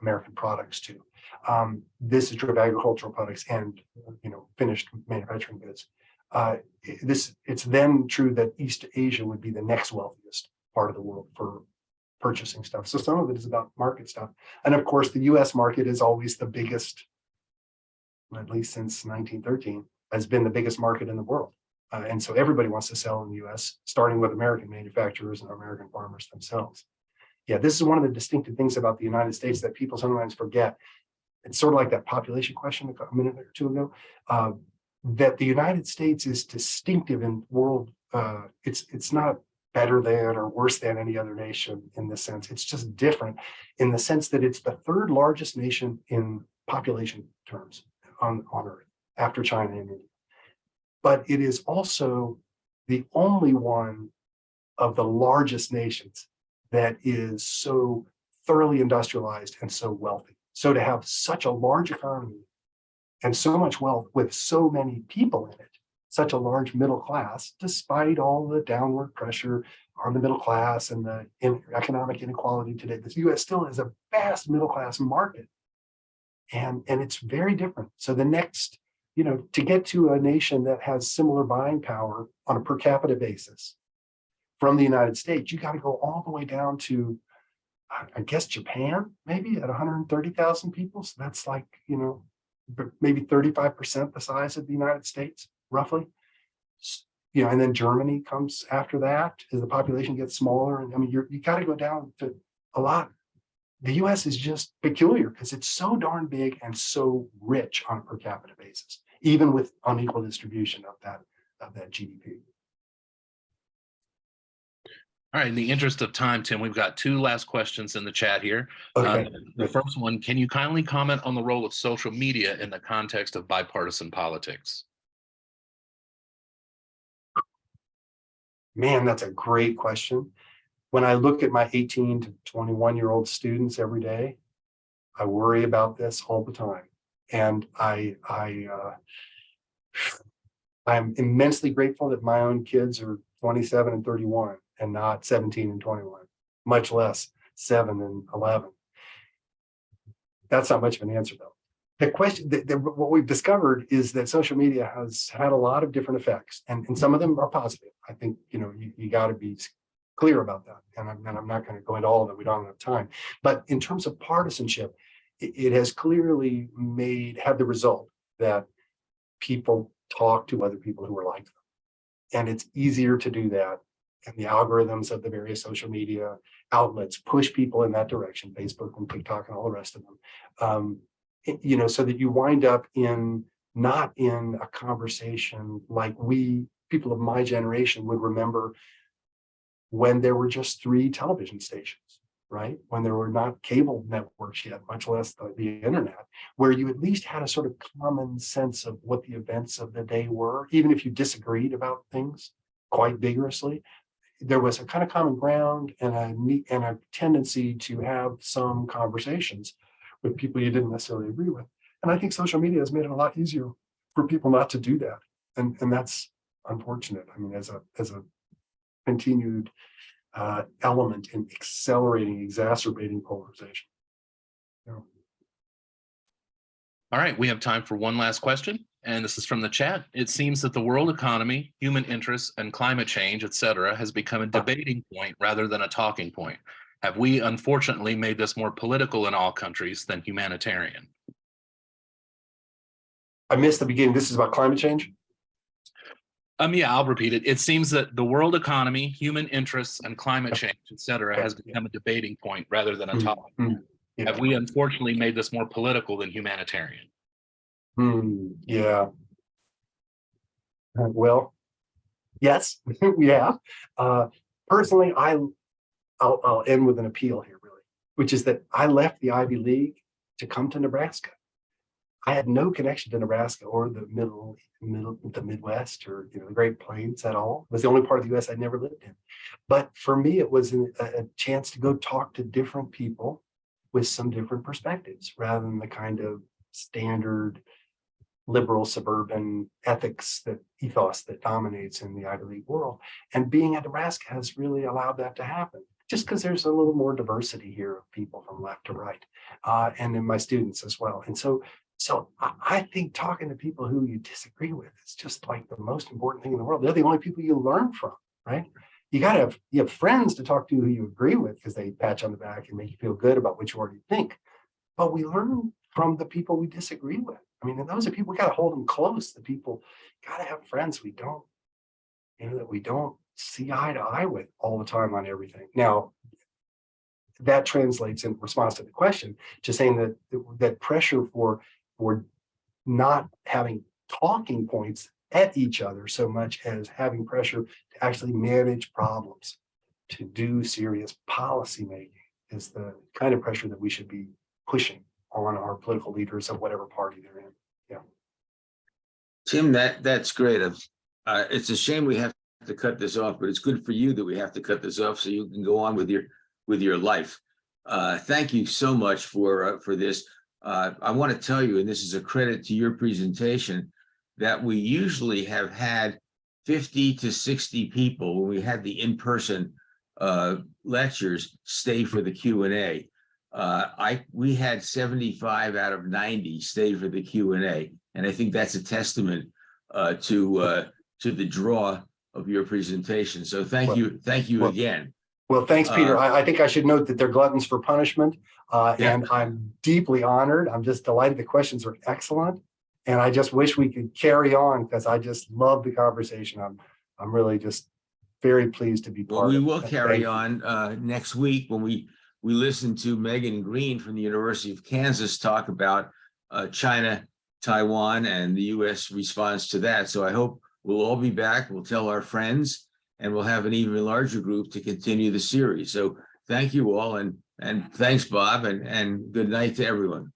American products to. Um, this is true of agricultural products and you know finished manufacturing goods. Uh, this it's then true that East Asia would be the next wealthiest part of the world for purchasing stuff. So some of it is about market stuff. And of course, the US market is always the biggest, at least since 1913, has been the biggest market in the world. Uh, and so everybody wants to sell in the US, starting with American manufacturers and American farmers themselves. Yeah, this is one of the distinctive things about the United States that people sometimes forget. It's sort of like that population question a minute or two ago, uh, that the United States is distinctive in world, uh, it's, it's not better than or worse than any other nation in this sense. It's just different in the sense that it's the third largest nation in population terms on, on Earth after China and India. But it is also the only one of the largest nations that is so thoroughly industrialized and so wealthy. So to have such a large economy and so much wealth with so many people in it such a large middle class, despite all the downward pressure on the middle class and the in economic inequality today. The US still is a vast middle class market. And, and it's very different. So the next, you know, to get to a nation that has similar buying power on a per capita basis from the United States, you got to go all the way down to, I guess, Japan, maybe at 130,000 people. So that's like, you know, maybe 35% the size of the United States roughly. You know, and then Germany comes after that as the population gets smaller. And I mean, you're, you got to go down to a lot. The US is just peculiar because it's so darn big and so rich on a per capita basis, even with unequal distribution of that, of that GDP. All right, in the interest of time, Tim, we've got two last questions in the chat here. Okay. Uh, the first one, can you kindly comment on the role of social media in the context of bipartisan politics? Man, that's a great question. When I look at my 18 to 21 year old students every day, I worry about this all the time. And I, I, uh, I'm immensely grateful that my own kids are 27 and 31 and not 17 and 21, much less seven and 11. That's not much of an answer though the question the, the, what we've discovered is that social media has had a lot of different effects and, and some of them are positive i think you know you, you got to be clear about that and i'm, and I'm not going to go into all of it we don't have time but in terms of partisanship it, it has clearly made had the result that people talk to other people who are like them. And it's easier to do that. And the algorithms of the various social media outlets push people in that direction, Facebook and TikTok and all the rest of them, um, you know, so that you wind up in, not in a conversation like we, people of my generation would remember when there were just three television stations, right? When there were not cable networks yet, much less the, the internet, where you at least had a sort of common sense of what the events of the day were, even if you disagreed about things quite vigorously. There was a kind of common ground and a and a tendency to have some conversations with people you didn't necessarily agree with. And I think social media has made it a lot easier for people not to do that. And, and that's unfortunate. I mean, as a, as a continued uh, element in accelerating, exacerbating polarization. All right, we have time for one last question, and this is from the chat. It seems that the world economy, human interests, and climate change, et cetera, has become a debating point rather than a talking point. Have we unfortunately made this more political in all countries than humanitarian? I missed the beginning. This is about climate change. Um, yeah, I'll repeat it. It seems that the world economy, human interests, and climate change, et cetera, has become a debating point rather than a Mhm, talking. mhm, Yeah. Have we unfortunately made this more political than humanitarian? Hmm, yeah. Uh, Well, yes, have. Uh, personally, I, I'll, I'll end with an appeal here, really, which is that I left the Ivy League to come to Nebraska. I had no connection to Nebraska or the middle, middle, the Midwest or, you know, the Great Plains at all. It was the only part of the US I'd never lived in. But for me, it was a, a chance to go talk to different people with some different perspectives rather than the kind of standard liberal suburban ethics that ethos that dominates in the Ivy League world. And being at Nebraska has really allowed that to happen, just because there's a little more diversity here of people from left to right, uh, and in my students as well. And so, so I, think talking to people who you disagree with is just like the most important thing in the world. They're the only people you learn from, right? You gotta have, you have friends to talk to who you agree with because they pat you on the back and make you feel good about what you already think. But we learn from the people we disagree with. I mean, those are people, we gotta hold them close. The people, gotta have friends we don't, you know, that we don't see eye to eye with all the time on everything. Now, that translates in response to the question, to saying that, that pressure for, for not having talking points at each other so much as having pressure to actually manage problems, to do serious policy making is the kind of pressure that we should be pushing on our political leaders of whatever party they're in. Tim, that, that's great. Uh, it's a shame we have to cut this off, but it's good for you that we have to cut this off so you can go on with your, with your life. Uh, thank you so much for, uh, for this. Uh, I want to tell you, and this is a credit to your presentation, that we usually have had fifty to sixty people when we had the in-person uh, lectures stay for the Q and A. Uh, I, we had seventy-five out of ninety stay for the Q and I think that's a testament uh, to, uh, to the draw of your presentation. So thank Well- you, thank you well- again. Well, thanks, Peter. Uh, I, I think I should note that they're gluttons for punishment. Uh, Yeah. and I'm deeply honored. I'm just delighted. The questions are excellent. And I just wish we could carry on because I just love the conversation. I'm, I'm really just very pleased to be Well, part we of it. will carry on uh, next week when we, we listen to Megan Greene from the University of Kansas talk about uh, China, Taiwan, and the US response to that. So I hope we'll all be back. We'll tell our friends and we'll have an even larger group to continue the series. So thank you all and, and thanks, Bob, and, and good night to everyone.